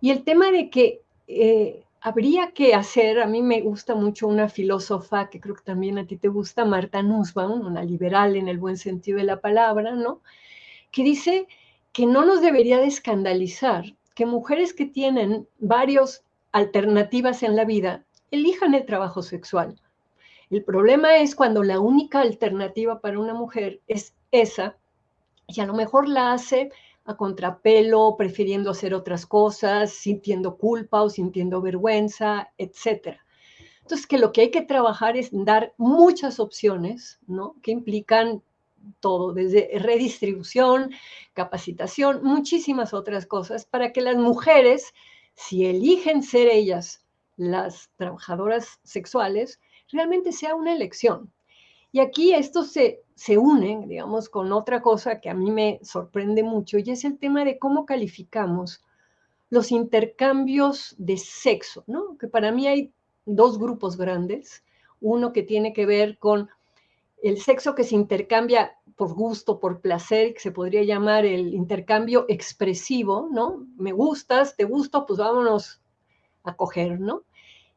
Y el tema de que eh, habría que hacer, a mí me gusta mucho una filósofa que creo que también a ti te gusta, Marta Nussbaum, una liberal en el buen sentido de la palabra, ¿no? Que dice que no nos debería de escandalizar que mujeres que tienen varias alternativas en la vida elijan el trabajo sexual. El problema es cuando la única alternativa para una mujer es esa y a lo mejor la hace a contrapelo, prefiriendo hacer otras cosas, sintiendo culpa o sintiendo vergüenza, etc. Entonces, que lo que hay que trabajar es dar muchas opciones, ¿no? Que implican todo, desde redistribución, capacitación, muchísimas otras cosas, para que las mujeres, si eligen ser ellas las trabajadoras sexuales, realmente sea una elección. Y aquí esto se se unen, digamos, con otra cosa que a mí me sorprende mucho y es el tema de cómo calificamos los intercambios de sexo, ¿no? Que para mí hay dos grupos grandes, uno que tiene que ver con el sexo que se intercambia por gusto, por placer, que se podría llamar el intercambio expresivo, ¿no? Me gustas, te gusto, pues vámonos a coger, ¿no?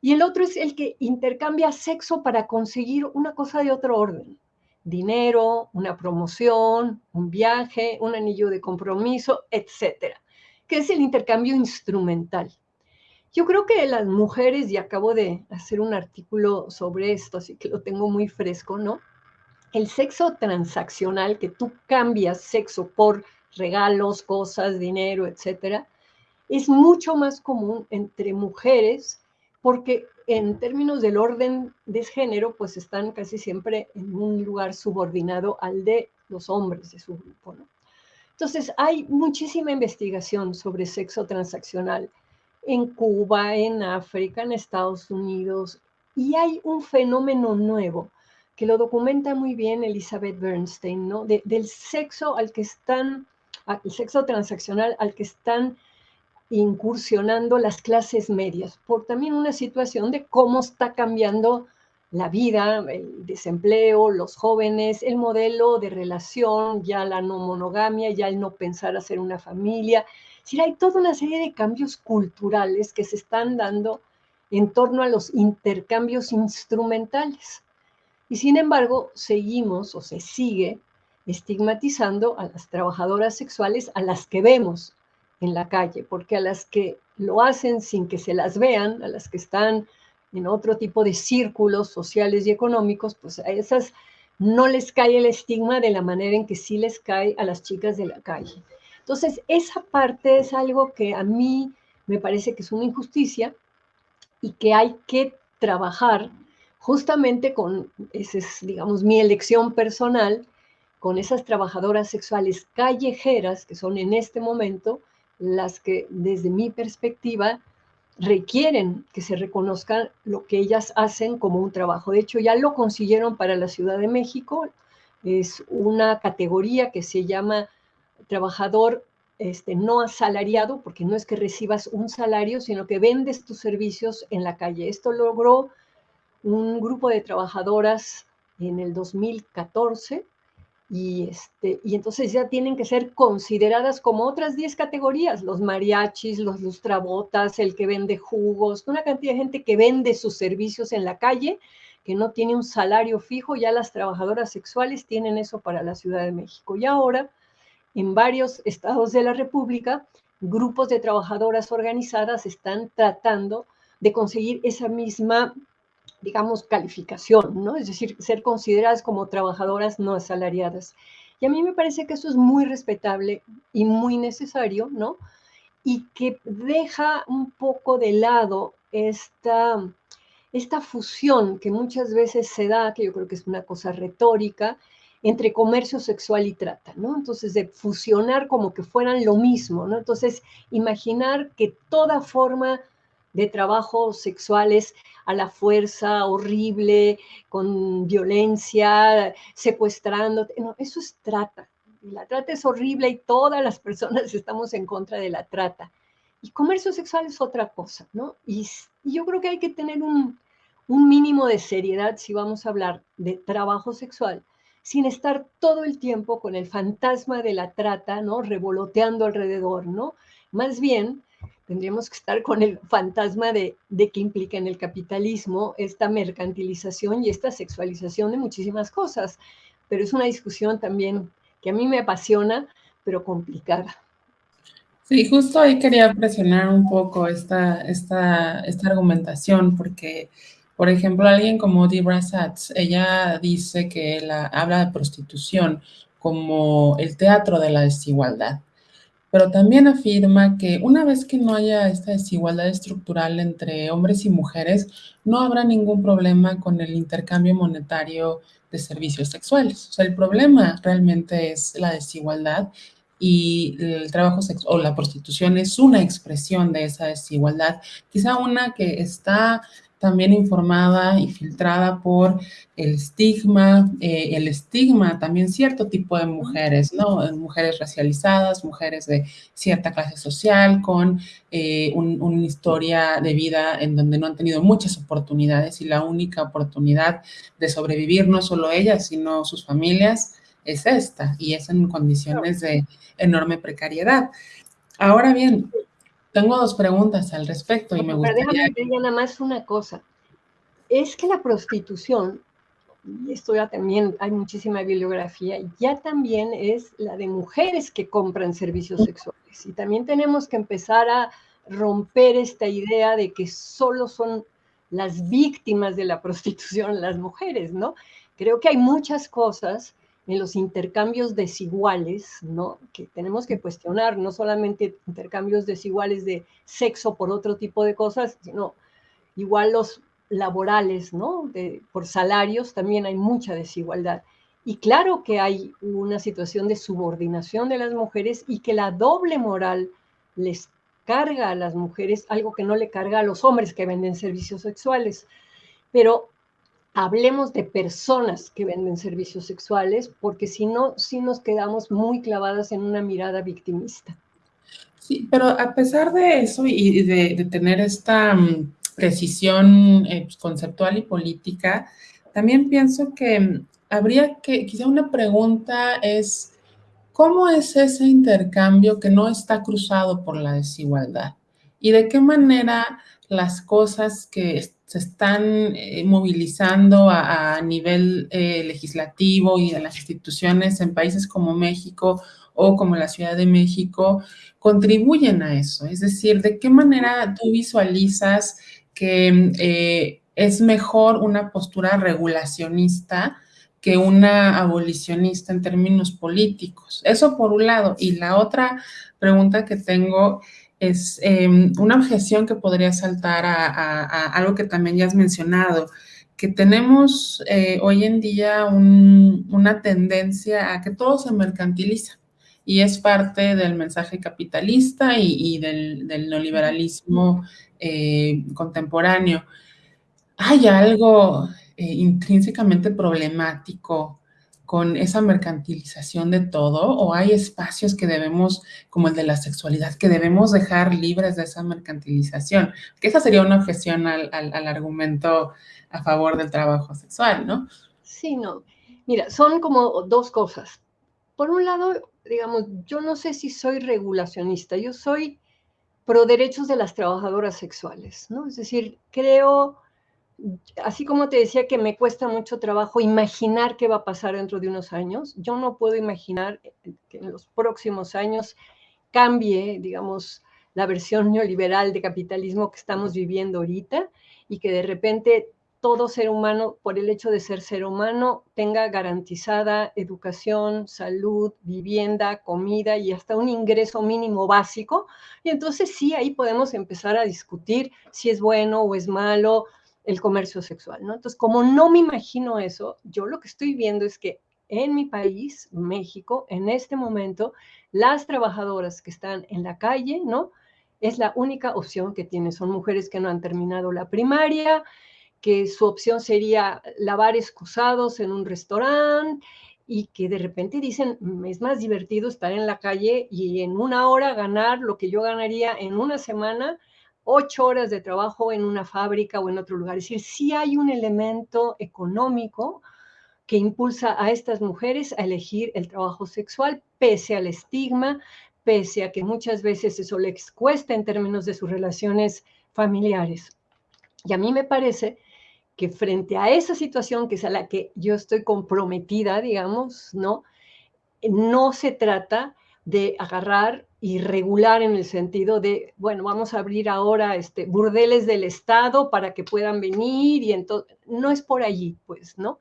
Y el otro es el que intercambia sexo para conseguir una cosa de otro orden, dinero, una promoción, un viaje, un anillo de compromiso, etcétera, que es el intercambio instrumental. Yo creo que las mujeres, y acabo de hacer un artículo sobre esto, así que lo tengo muy fresco, ¿no? El sexo transaccional, que tú cambias sexo por regalos, cosas, dinero, etcétera, es mucho más común entre mujeres porque en términos del orden de género, pues están casi siempre en un lugar subordinado al de los hombres de su grupo. Entonces, hay muchísima investigación sobre sexo transaccional en Cuba, en África, en Estados Unidos, y hay un fenómeno nuevo que lo documenta muy bien Elizabeth Bernstein, ¿no? del sexo al que están, el sexo transaccional al que están incursionando las clases medias, por también una situación de cómo está cambiando la vida, el desempleo, los jóvenes, el modelo de relación, ya la no monogamia, ya el no pensar hacer una familia. Es hay toda una serie de cambios culturales que se están dando en torno a los intercambios instrumentales. Y sin embargo, seguimos o se sigue estigmatizando a las trabajadoras sexuales a las que vemos en la calle, porque a las que lo hacen sin que se las vean, a las que están en otro tipo de círculos sociales y económicos, pues a esas no les cae el estigma de la manera en que sí les cae a las chicas de la calle. Entonces, esa parte es algo que a mí me parece que es una injusticia y que hay que trabajar justamente con, esa es, digamos, mi elección personal, con esas trabajadoras sexuales callejeras que son en este momento las que desde mi perspectiva requieren que se reconozca lo que ellas hacen como un trabajo. De hecho, ya lo consiguieron para la Ciudad de México. Es una categoría que se llama trabajador este, no asalariado, porque no es que recibas un salario, sino que vendes tus servicios en la calle. Esto logró un grupo de trabajadoras en el 2014 y, este, y entonces ya tienen que ser consideradas como otras 10 categorías, los mariachis, los lustrabotas, el que vende jugos, una cantidad de gente que vende sus servicios en la calle, que no tiene un salario fijo, ya las trabajadoras sexuales tienen eso para la Ciudad de México. Y ahora, en varios estados de la República, grupos de trabajadoras organizadas están tratando de conseguir esa misma digamos, calificación, ¿no? Es decir, ser consideradas como trabajadoras no asalariadas. Y a mí me parece que eso es muy respetable y muy necesario, ¿no? Y que deja un poco de lado esta, esta fusión que muchas veces se da, que yo creo que es una cosa retórica, entre comercio sexual y trata, ¿no? Entonces, de fusionar como que fueran lo mismo, ¿no? Entonces, imaginar que toda forma de trabajos sexuales a la fuerza, horrible, con violencia, secuestrando. No, eso es trata. la trata es horrible y todas las personas estamos en contra de la trata. Y comercio sexual es otra cosa, ¿no? Y, yo creo que hay que tener un, un mínimo de seriedad si vamos a hablar de trabajo sexual, sin estar todo el tiempo con el fantasma de la trata, ¿no? Revoloteando alrededor, ¿no? Más bien, tendríamos que estar con el fantasma de, de que implica en el capitalismo esta mercantilización y esta sexualización de muchísimas cosas. Pero es una discusión también que a mí me apasiona, pero complicada. Sí, justo ahí quería presionar un poco esta, esta, esta argumentación, porque, por ejemplo, alguien como Debra Satz, ella dice que la, habla de prostitución como el teatro de la desigualdad pero también afirma que una vez que no haya esta desigualdad estructural entre hombres y mujeres, no habrá ningún problema con el intercambio monetario de servicios sexuales. O sea, el problema realmente es la desigualdad y el trabajo sexual o la prostitución es una expresión de esa desigualdad, quizá una que está también informada y filtrada por el estigma, eh, el estigma también cierto tipo de mujeres, ¿no? Mujeres racializadas, mujeres de cierta clase social, con eh, una historia de vida en donde no han tenido muchas oportunidades y la única oportunidad de sobrevivir, no solo ellas, sino sus familias, es esta, y es en condiciones de enorme precariedad. Ahora bien, tengo dos preguntas al respecto y me gustaría... Déjame que nada más una cosa. Es que la prostitución, y esto ya también hay muchísima bibliografía, ya también es la de mujeres que compran servicios sexuales. Y también tenemos que empezar a romper esta idea de que solo son las víctimas de la prostitución las mujeres, ¿no? Creo que hay muchas cosas en los intercambios desiguales, ¿no? Que tenemos que cuestionar, no solamente intercambios desiguales de sexo por otro tipo de cosas, sino igual los laborales, ¿no? Por salarios también hay mucha desigualdad. Y claro que hay una situación de subordinación de las mujeres y que la doble moral les carga a las mujeres, algo que no le carga a los hombres que venden servicios sexuales. Pero hablemos de personas que venden servicios sexuales, porque si no, sí nos quedamos muy clavadas en una mirada victimista. Sí, pero a pesar de eso y de, tener esta mm, precisión eh, pues, conceptual y política, también pienso que mm, habría que, quizá una pregunta es, ¿cómo es ese intercambio que no está cruzado por la desigualdad? ¿Y de qué manera las cosas que se están eh, movilizando a, nivel eh, legislativo y de las instituciones en países como México o como la Ciudad de México contribuyen a eso? Es decir, ¿de qué manera tú visualizas que eh, es mejor una postura regulacionista que una abolicionista en términos políticos? Eso por un lado. Y la otra pregunta que tengo es em, una objeción que podría saltar a, algo que también ya has mencionado, que tenemos eh, hoy en día una tendencia a que todo se mercantiliza y es parte del mensaje capitalista y, del, neoliberalismo eh, contemporáneo. ¿Hay algo eh, intrínsecamente problemático con esa mercantilización de todo o hay espacios que debemos, como el de la sexualidad, que debemos dejar libres de esa mercantilización? Que esa sería una objeción al, al, argumento a favor del trabajo sexual, ¿no? Sí, no. Mira, son como dos cosas. Por un lado, digamos, yo no sé si soy regulacionista, yo soy pro derechos de las trabajadoras sexuales, ¿no? Es decir, creo así como te decía que me cuesta mucho trabajo imaginar qué va a pasar dentro de unos años, yo no puedo imaginar que en los próximos años cambie, digamos, la versión neoliberal de capitalismo que estamos viviendo ahorita y que de repente todo ser humano, por el hecho de ser ser humano, tenga garantizada educación, salud, vivienda, comida y hasta un ingreso mínimo básico. Y entonces sí, ahí podemos empezar a discutir si es bueno o es malo, el comercio sexual, ¿no? Entonces, como no me imagino eso, yo lo que estoy viendo es que en mi país, México, en este momento, las trabajadoras que están en la calle, ¿no? Es la única opción que tienen. Son mujeres que no han terminado la primaria, que su opción sería lavar excusados en un restaurante y que de repente dicen, es más divertido estar en la calle y en una hora ganar lo que yo ganaría en una semana ocho horas de trabajo en una fábrica o en otro lugar. Es decir, sí hay un elemento económico que impulsa a estas mujeres a elegir el trabajo sexual, pese al estigma, pese a que muchas veces eso les cuesta en términos de sus relaciones familiares. Y a mí me parece que frente a esa situación, que es a la que yo estoy comprometida, digamos, ¿no? No se trata de agarrar y regular en el sentido de, bueno, vamos a abrir ahora este, burdeles del Estado para que puedan venir y entonces, no es por allí, pues, ¿no?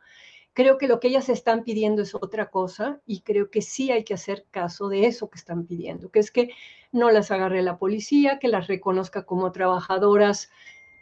Creo que lo que ellas están pidiendo es otra cosa y creo que sí hay que hacer caso de eso que están pidiendo, que es que no las agarre la policía, que las reconozca como trabajadoras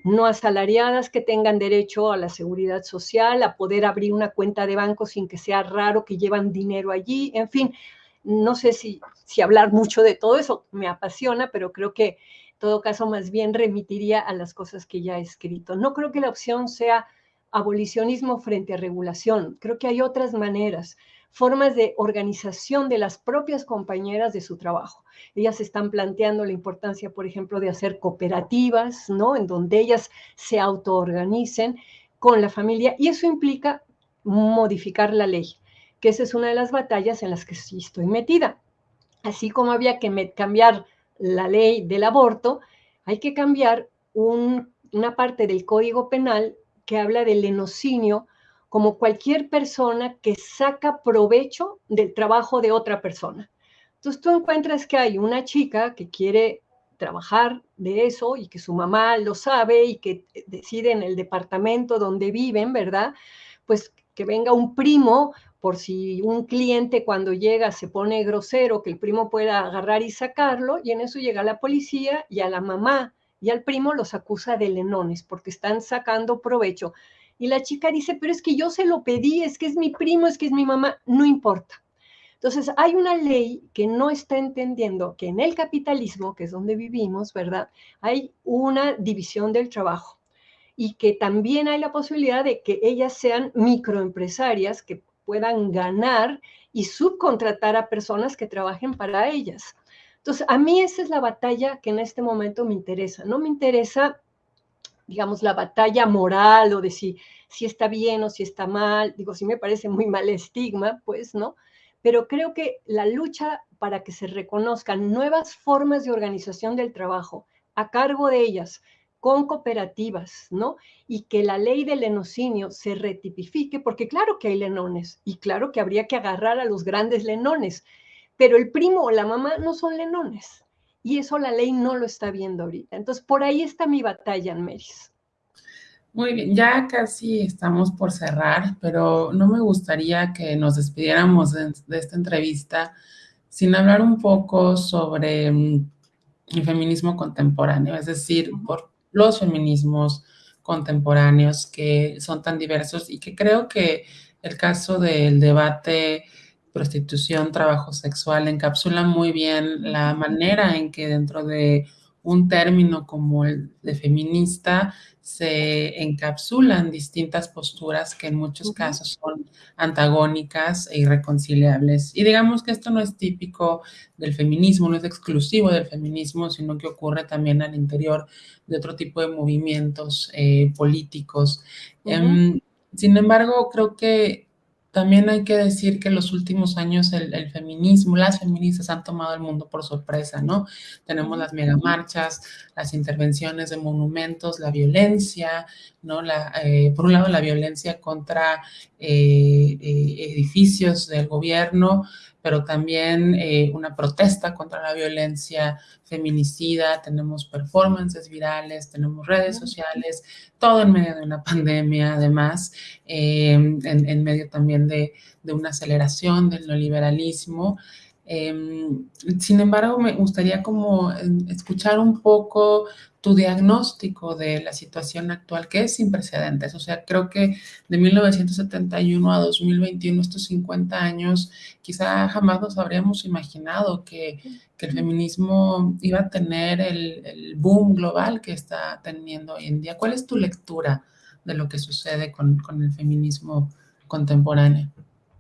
no asalariadas, que tengan derecho a la seguridad social, a poder abrir una cuenta de banco sin que sea raro que llevan dinero allí, en fin, no sé si, si hablar mucho de todo eso me apasiona, pero creo que en todo caso más bien remitiría a las cosas que ya he escrito. No creo que la opción sea abolicionismo frente a regulación. Creo que hay otras maneras, formas de organización de las propias compañeras de su trabajo. Ellas están planteando la importancia, por ejemplo, de hacer cooperativas, ¿no? En donde ellas se autoorganicen con la familia y eso implica modificar la ley que esa es una de las batallas en las que sí estoy metida. Así como había que cambiar la ley del aborto, hay que cambiar una parte del Código Penal que habla del lenocinio como cualquier persona que saca provecho del trabajo de otra persona. Entonces tú encuentras que hay una chica que quiere trabajar de eso y que su mamá lo sabe y que decide en el departamento donde viven, ¿verdad? Pues que venga un primo por si un cliente cuando llega se pone grosero, que el primo pueda agarrar y sacarlo, y en eso llega la policía y a la mamá y al primo los acusa de lenones porque están sacando provecho. Y la chica dice, pero es que yo se lo pedí, es que es mi primo, es que es mi mamá, no importa. Entonces, hay una ley que no está entendiendo que en el capitalismo, que es donde vivimos, ¿verdad? Hay una división del trabajo y que también hay la posibilidad de que ellas sean microempresarias que puedan ganar y subcontratar a personas que trabajen para ellas. Entonces, a mí esa es la batalla que en este momento me interesa. No me interesa, digamos, la batalla moral o de si, si está bien o si está mal. Digo, si me parece muy mal estigma, pues, ¿no? Pero creo que la lucha para que se reconozcan nuevas formas de organización del trabajo a cargo de ellas, con cooperativas, ¿no? Y que la ley del lenocinio se retipifique, porque claro que hay lenones y claro que habría que agarrar a los grandes lenones, pero el primo o la mamá no son lenones. Y eso la ley no lo está viendo ahorita. Entonces, por ahí está mi batalla, Meris. Muy bien, ya casi estamos por cerrar, pero no me gustaría que nos despidiéramos de, de esta entrevista sin hablar un poco sobre mm, el feminismo contemporáneo, es decir, por los feminismos contemporáneos que son tan diversos y que creo que el caso del debate prostitución, trabajo sexual encapsula muy bien la manera en que dentro de un término como el de feminista se encapsulan distintas posturas que en muchos casos son antagónicas e irreconciliables. Y digamos que esto no es típico del feminismo, no es exclusivo del feminismo, sino que ocurre también al interior de otro tipo de movimientos eh, políticos. Em, sin embargo, creo que también hay que decir que en los últimos años el, feminismo, las feministas han tomado el mundo por sorpresa, ¿no? Tenemos las megamarchas, las intervenciones de monumentos, la violencia, ¿no? La, eh, por un lado, la violencia contra eh, eh, edificios del gobierno, pero también eh, una protesta contra la violencia feminicida, tenemos performances virales, tenemos redes sociales, todo en medio de una pandemia, además, em, en, medio también de, de, una aceleración del neoliberalismo. Em, sin embargo, me gustaría como em, escuchar un poco tu diagnóstico de la situación actual, que es sin precedentes. O sea, creo que de 1971 a 2021, estos 50 años, quizá jamás nos habríamos imaginado que, que el feminismo iba a tener el, el, boom global que está teniendo hoy en día. ¿Cuál es tu lectura de lo que sucede con, con el feminismo contemporáneo?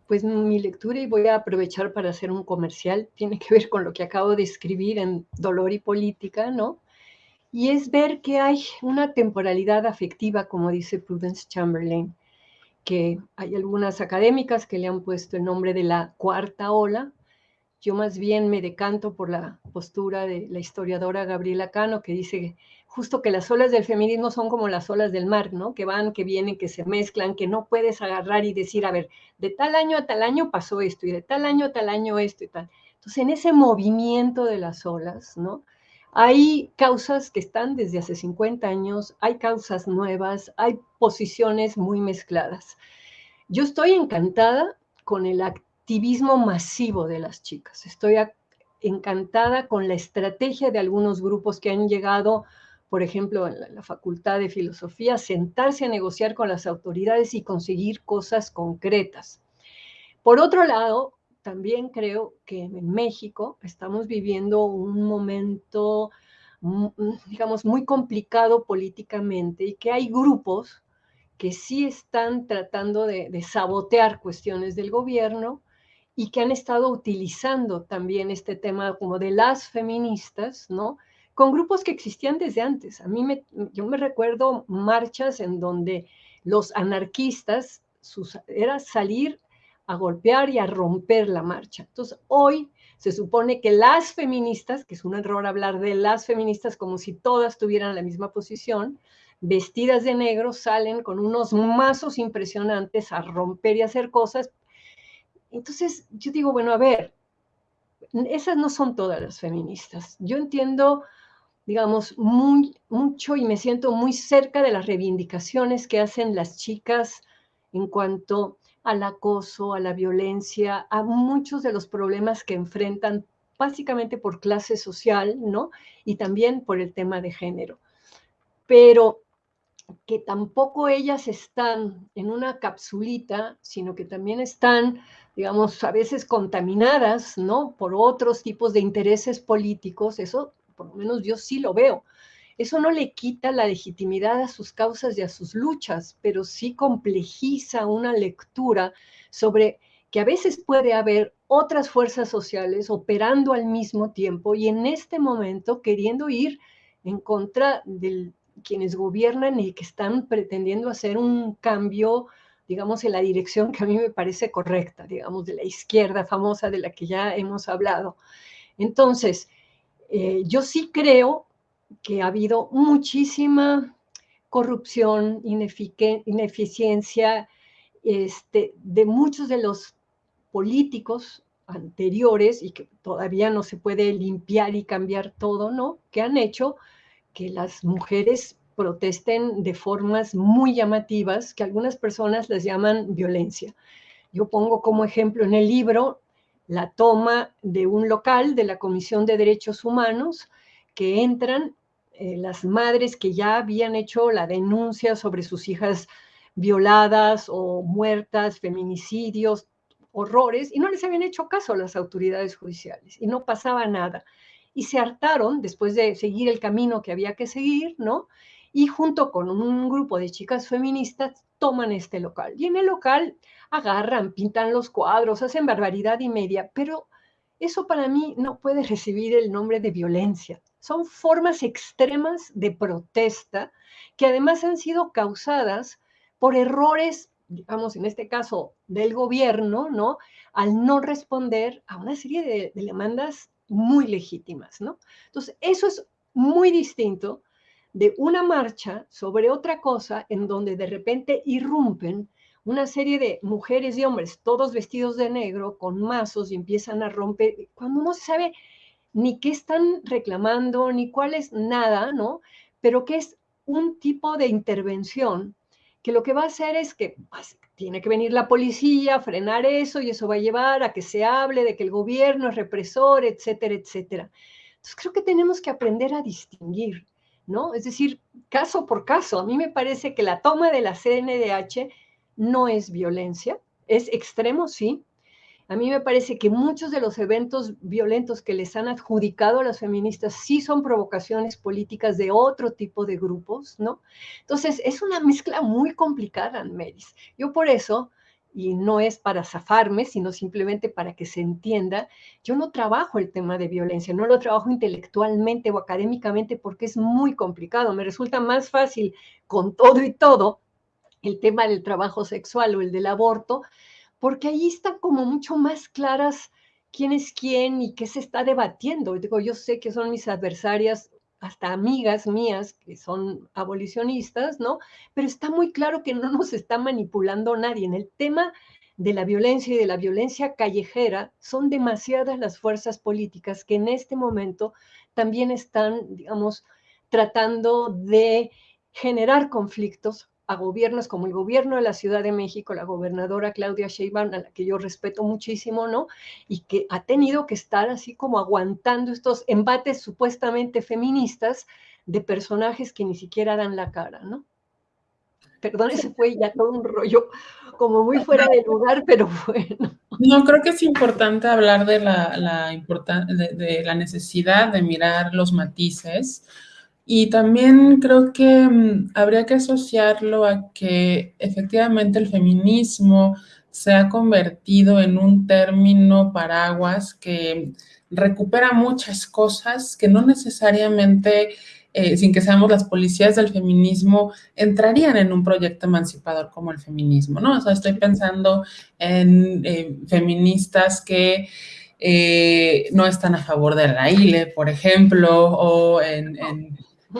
pues mi lectura, y voy a aprovechar para hacer un comercial, tiene que ver con lo que acabo de escribir en Dolor y Política, ¿no? Y es ver que hay una temporalidad afectiva, como dice Prudence Chamberlain, que hay algunas académicas que le han puesto el nombre de la cuarta ola. Yo más bien me decanto por la postura de la historiadora Gabriela Cano, que dice justo que las olas del feminismo son como las olas del mar, ¿no? Que van, que vienen, que se mezclan, que no puedes agarrar y decir, a ver, de tal año a tal año pasó esto y de tal año a tal año esto y tal. Entonces, en ese movimiento de las olas, ¿no? Hay causas que están desde hace 50 años, hay causas nuevas, hay posiciones muy mezcladas. Yo estoy encantada con el activismo masivo de las chicas. Estoy encantada con la estrategia de algunos grupos que han llegado por ejemplo, en la, Facultad de Filosofía, sentarse a negociar con las autoridades y conseguir cosas concretas. Por otro lado, también creo que en México estamos viviendo un momento, digamos, muy complicado políticamente y que hay grupos que sí están tratando de, sabotear cuestiones del gobierno y que han estado utilizando también este tema como de las feministas, ¿no? con grupos que existían desde antes. A mí me, yo me recuerdo marchas en donde los anarquistas era salir a golpear y a romper la marcha. Entonces, hoy se supone que las feministas, que es un error hablar de las feministas como si todas tuvieran la misma posición, vestidas de negro, salen con unos mazos impresionantes a romper y hacer cosas. Entonces, yo digo, bueno, a ver, esas no son todas las feministas. Yo entiendo digamos, muy, mucho y me siento muy cerca de las reivindicaciones que hacen las chicas en cuanto al acoso, a la violencia, a muchos de los problemas que enfrentan básicamente por clase social, ¿no? Y también por el tema de género. Pero que tampoco ellas están en una capsulita, sino que también están, digamos, a veces contaminadas, ¿no? Por otros tipos de intereses políticos, eso por lo menos yo sí lo veo. Eso no le quita la legitimidad a sus causas y a sus luchas, pero sí complejiza una lectura sobre que a veces puede haber otras fuerzas sociales operando al mismo tiempo y en este momento queriendo ir en contra de quienes gobiernan y que están pretendiendo hacer un cambio, digamos, en la dirección que a mí me parece correcta, digamos, de la izquierda famosa de la que ya hemos hablado. Entonces, eh, yo sí creo que ha habido muchísima corrupción, ineficiencia este, de muchos de los políticos anteriores y que todavía no se puede limpiar y cambiar todo, ¿no? Que han hecho que las mujeres protesten de formas muy llamativas que algunas personas les llaman violencia. Yo pongo como ejemplo en el libro la toma de un local de la Comisión de Derechos Humanos que entran eh, las madres que ya habían hecho la denuncia sobre sus hijas violadas o muertas, feminicidios, horrores, y no les habían hecho caso las autoridades judiciales y no pasaba nada. Y se hartaron después de seguir el camino que había que seguir, ¿no? Y junto con un grupo de chicas feministas toman este local. Y en el local agarran, pintan los cuadros, hacen barbaridad y media, pero eso para mí no puede recibir el nombre de violencia. Son formas extremas de protesta que además han sido causadas por errores digamos, en este caso, del gobierno, ¿no? Al no responder a una serie de, demandas muy legítimas, ¿no? Entonces, eso es muy distinto de una marcha sobre otra cosa en donde de repente irrumpen una serie de mujeres y hombres, todos vestidos de negro, con mazos y empiezan a romper, cuando no se sabe ni qué están reclamando, ni cuál es nada, ¿no? Pero que es un tipo de intervención que lo que va a hacer es que pues, tiene que venir la policía, frenar eso y eso va a llevar a que se hable de que el gobierno es represor, etcétera, etcétera. Entonces creo que tenemos que aprender a distinguir, ¿no? Es decir, caso por caso. A mí me parece que la toma de la CNDH no es violencia, es extremo, sí, a mí me parece que muchos de los eventos violentos que les han adjudicado a las feministas sí son provocaciones políticas de otro tipo de grupos, ¿no? Entonces, es una mezcla muy complicada, Meris. Yo por eso, y no es para zafarme, sino simplemente para que se entienda, yo no trabajo el tema de violencia, no lo trabajo intelectualmente o académicamente porque es muy complicado. Me resulta más fácil con todo y todo el tema del trabajo sexual o el del aborto, porque ahí están como mucho más claras quién es quién y qué se está debatiendo. Digo, yo sé que son mis adversarias, hasta amigas mías que son abolicionistas, ¿no? Pero está muy claro que no nos está manipulando nadie. En el tema de la violencia y de la violencia callejera, son demasiadas las fuerzas políticas que en este momento también están, digamos, tratando de generar conflictos a gobiernos como el gobierno de la Ciudad de México, la gobernadora Claudia Sheinbaum, a la que yo respeto muchísimo, ¿no? Y que ha tenido que estar así como aguantando estos embates supuestamente feministas de personajes que ni siquiera dan la cara, ¿no? Perdón, ese fue ya todo un rollo como muy fuera de lugar, pero bueno. No, creo que es importante hablar de la, la, de la necesidad de mirar los matices, y también creo que mm, habría que asociarlo a que efectivamente el feminismo se ha convertido en un término paraguas que recupera muchas cosas que no necesariamente, eh, sin que seamos las policías del feminismo, entrarían en un proyecto emancipador como el feminismo, ¿no? O sea, estoy pensando en eh, feministas que eh, no están a favor de la ILE, por ejemplo, o en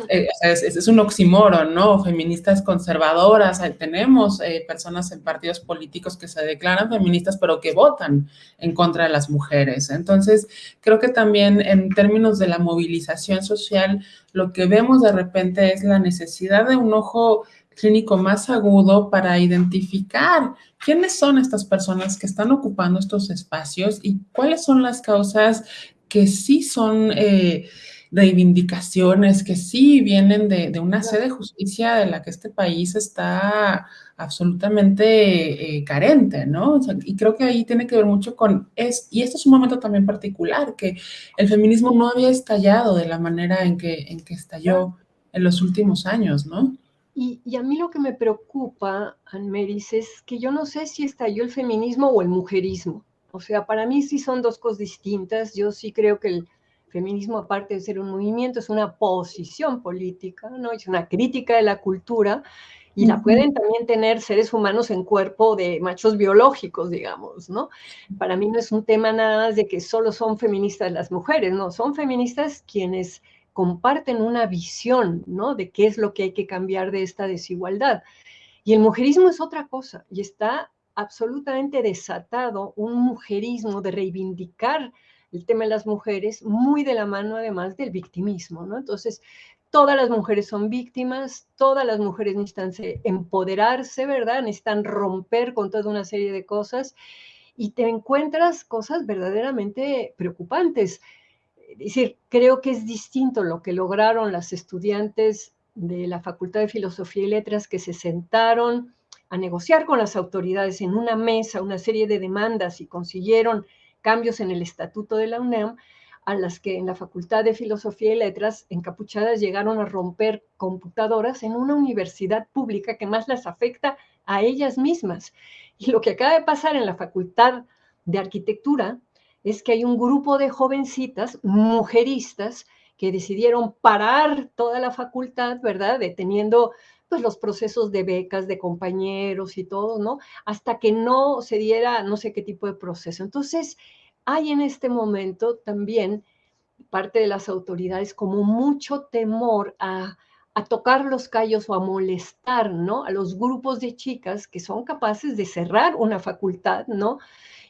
eh, es, es, un oxímoron, ¿no? Feministas conservadoras, tenemos eh, personas en partidos políticos que se declaran feministas, pero que votan en contra de las mujeres. Entonces, creo que también en términos de la movilización social, lo que vemos de repente es la necesidad de un ojo clínico más agudo para identificar quiénes son estas personas que están ocupando estos espacios y cuáles son las causas que sí son... Eh, reivindicaciones que sí vienen de, una sede de justicia de la que este país está absolutamente eh, carente, ¿no? y creo que ahí tiene que ver mucho con, es, y este es un momento también particular, que el feminismo no había estallado de la manera en que, en que estalló en los últimos años, ¿no? Y, y, a mí lo que me preocupa, Anmeris, es que yo no sé si estalló el feminismo o el mujerismo. O sea, para mí sí son dos cosas distintas. Yo sí creo que el feminismo, aparte de ser un movimiento, es una posición política, ¿no? Es una crítica de la cultura y la pueden también tener seres humanos en cuerpo de machos biológicos, digamos, ¿no? Para mí no es un tema nada más de que solo son feministas las mujeres, no, son feministas quienes comparten una visión, ¿no? De qué es lo que hay que cambiar de esta desigualdad. Y el mujerismo es otra cosa y está absolutamente desatado un mujerismo de reivindicar el tema de las mujeres muy de la mano además del victimismo, ¿no? Entonces, todas las mujeres son víctimas, todas las mujeres necesitan empoderarse, ¿verdad? Necesitan romper con toda una serie de cosas y te encuentras cosas verdaderamente preocupantes. Es decir, creo que es distinto lo que lograron las estudiantes de la Facultad de Filosofía y Letras que se sentaron a negociar con las autoridades en una mesa una serie de demandas y consiguieron cambios en el estatuto de la UNAM, a las que en la Facultad de Filosofía y Letras, encapuchadas, llegaron a romper computadoras en una universidad pública que más las afecta a ellas mismas. Y lo que acaba de pasar en la Facultad de Arquitectura es que hay un grupo de jovencitas, mujeristas, que decidieron parar toda la facultad, ¿verdad? Deteniendo pues los procesos de becas de compañeros y todo, ¿no? Hasta que no se diera no sé qué tipo de proceso. Entonces, hay en este momento también parte de las autoridades como mucho temor a, tocar los callos o a molestar, ¿no? A los grupos de chicas que son capaces de cerrar una facultad, ¿no?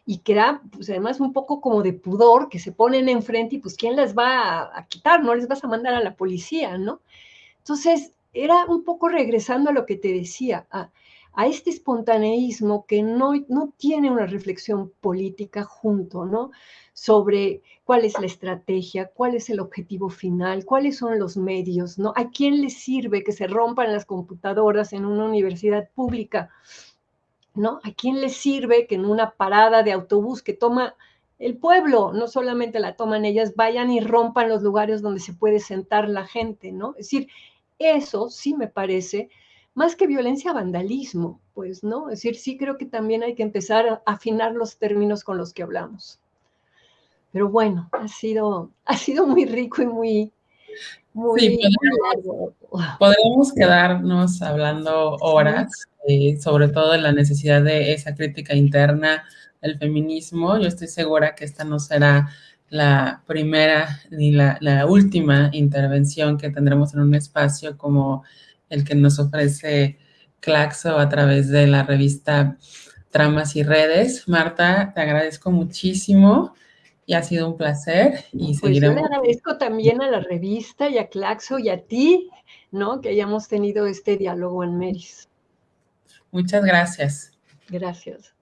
Y que pues además, un poco como de pudor, que se ponen enfrente y pues, ¿quién les va a, a quitar? No les vas a mandar a la policía, ¿no? Entonces, era un poco regresando a lo que te decía, a, este espontaneísmo que no, no tiene una reflexión política junto, ¿no? Sobre cuál es la estrategia, cuál es el objetivo final, cuáles son los medios, ¿no? ¿A quién le sirve que se rompan las computadoras en una universidad pública? ¿No? ¿A quién le sirve que en una parada de autobús que toma el pueblo, no solamente la toman ellas, vayan y rompan los lugares donde se puede sentar la gente, ¿no? Es decir, eso sí me parece más que violencia, vandalismo, pues, ¿no? Es decir, sí creo que también hay que empezar a afinar los términos con los que hablamos. Pero bueno, ha sido, ha sido muy rico y muy, muy, sí, podemos, quedarnos hablando horas, eh, sobre todo en la necesidad de esa crítica interna del feminismo. Yo estoy segura que esta no será la primera ni la, la última intervención que tendremos en un espacio como el que nos ofrece Claxo a través de la revista Tramas y Redes. Marta, te agradezco muchísimo y ha sido un placer y pues Yo le agradezco también a la revista y a Claxo y a ti, ¿no? Que hayamos tenido este diálogo en Meris. Muchas gracias. Gracias.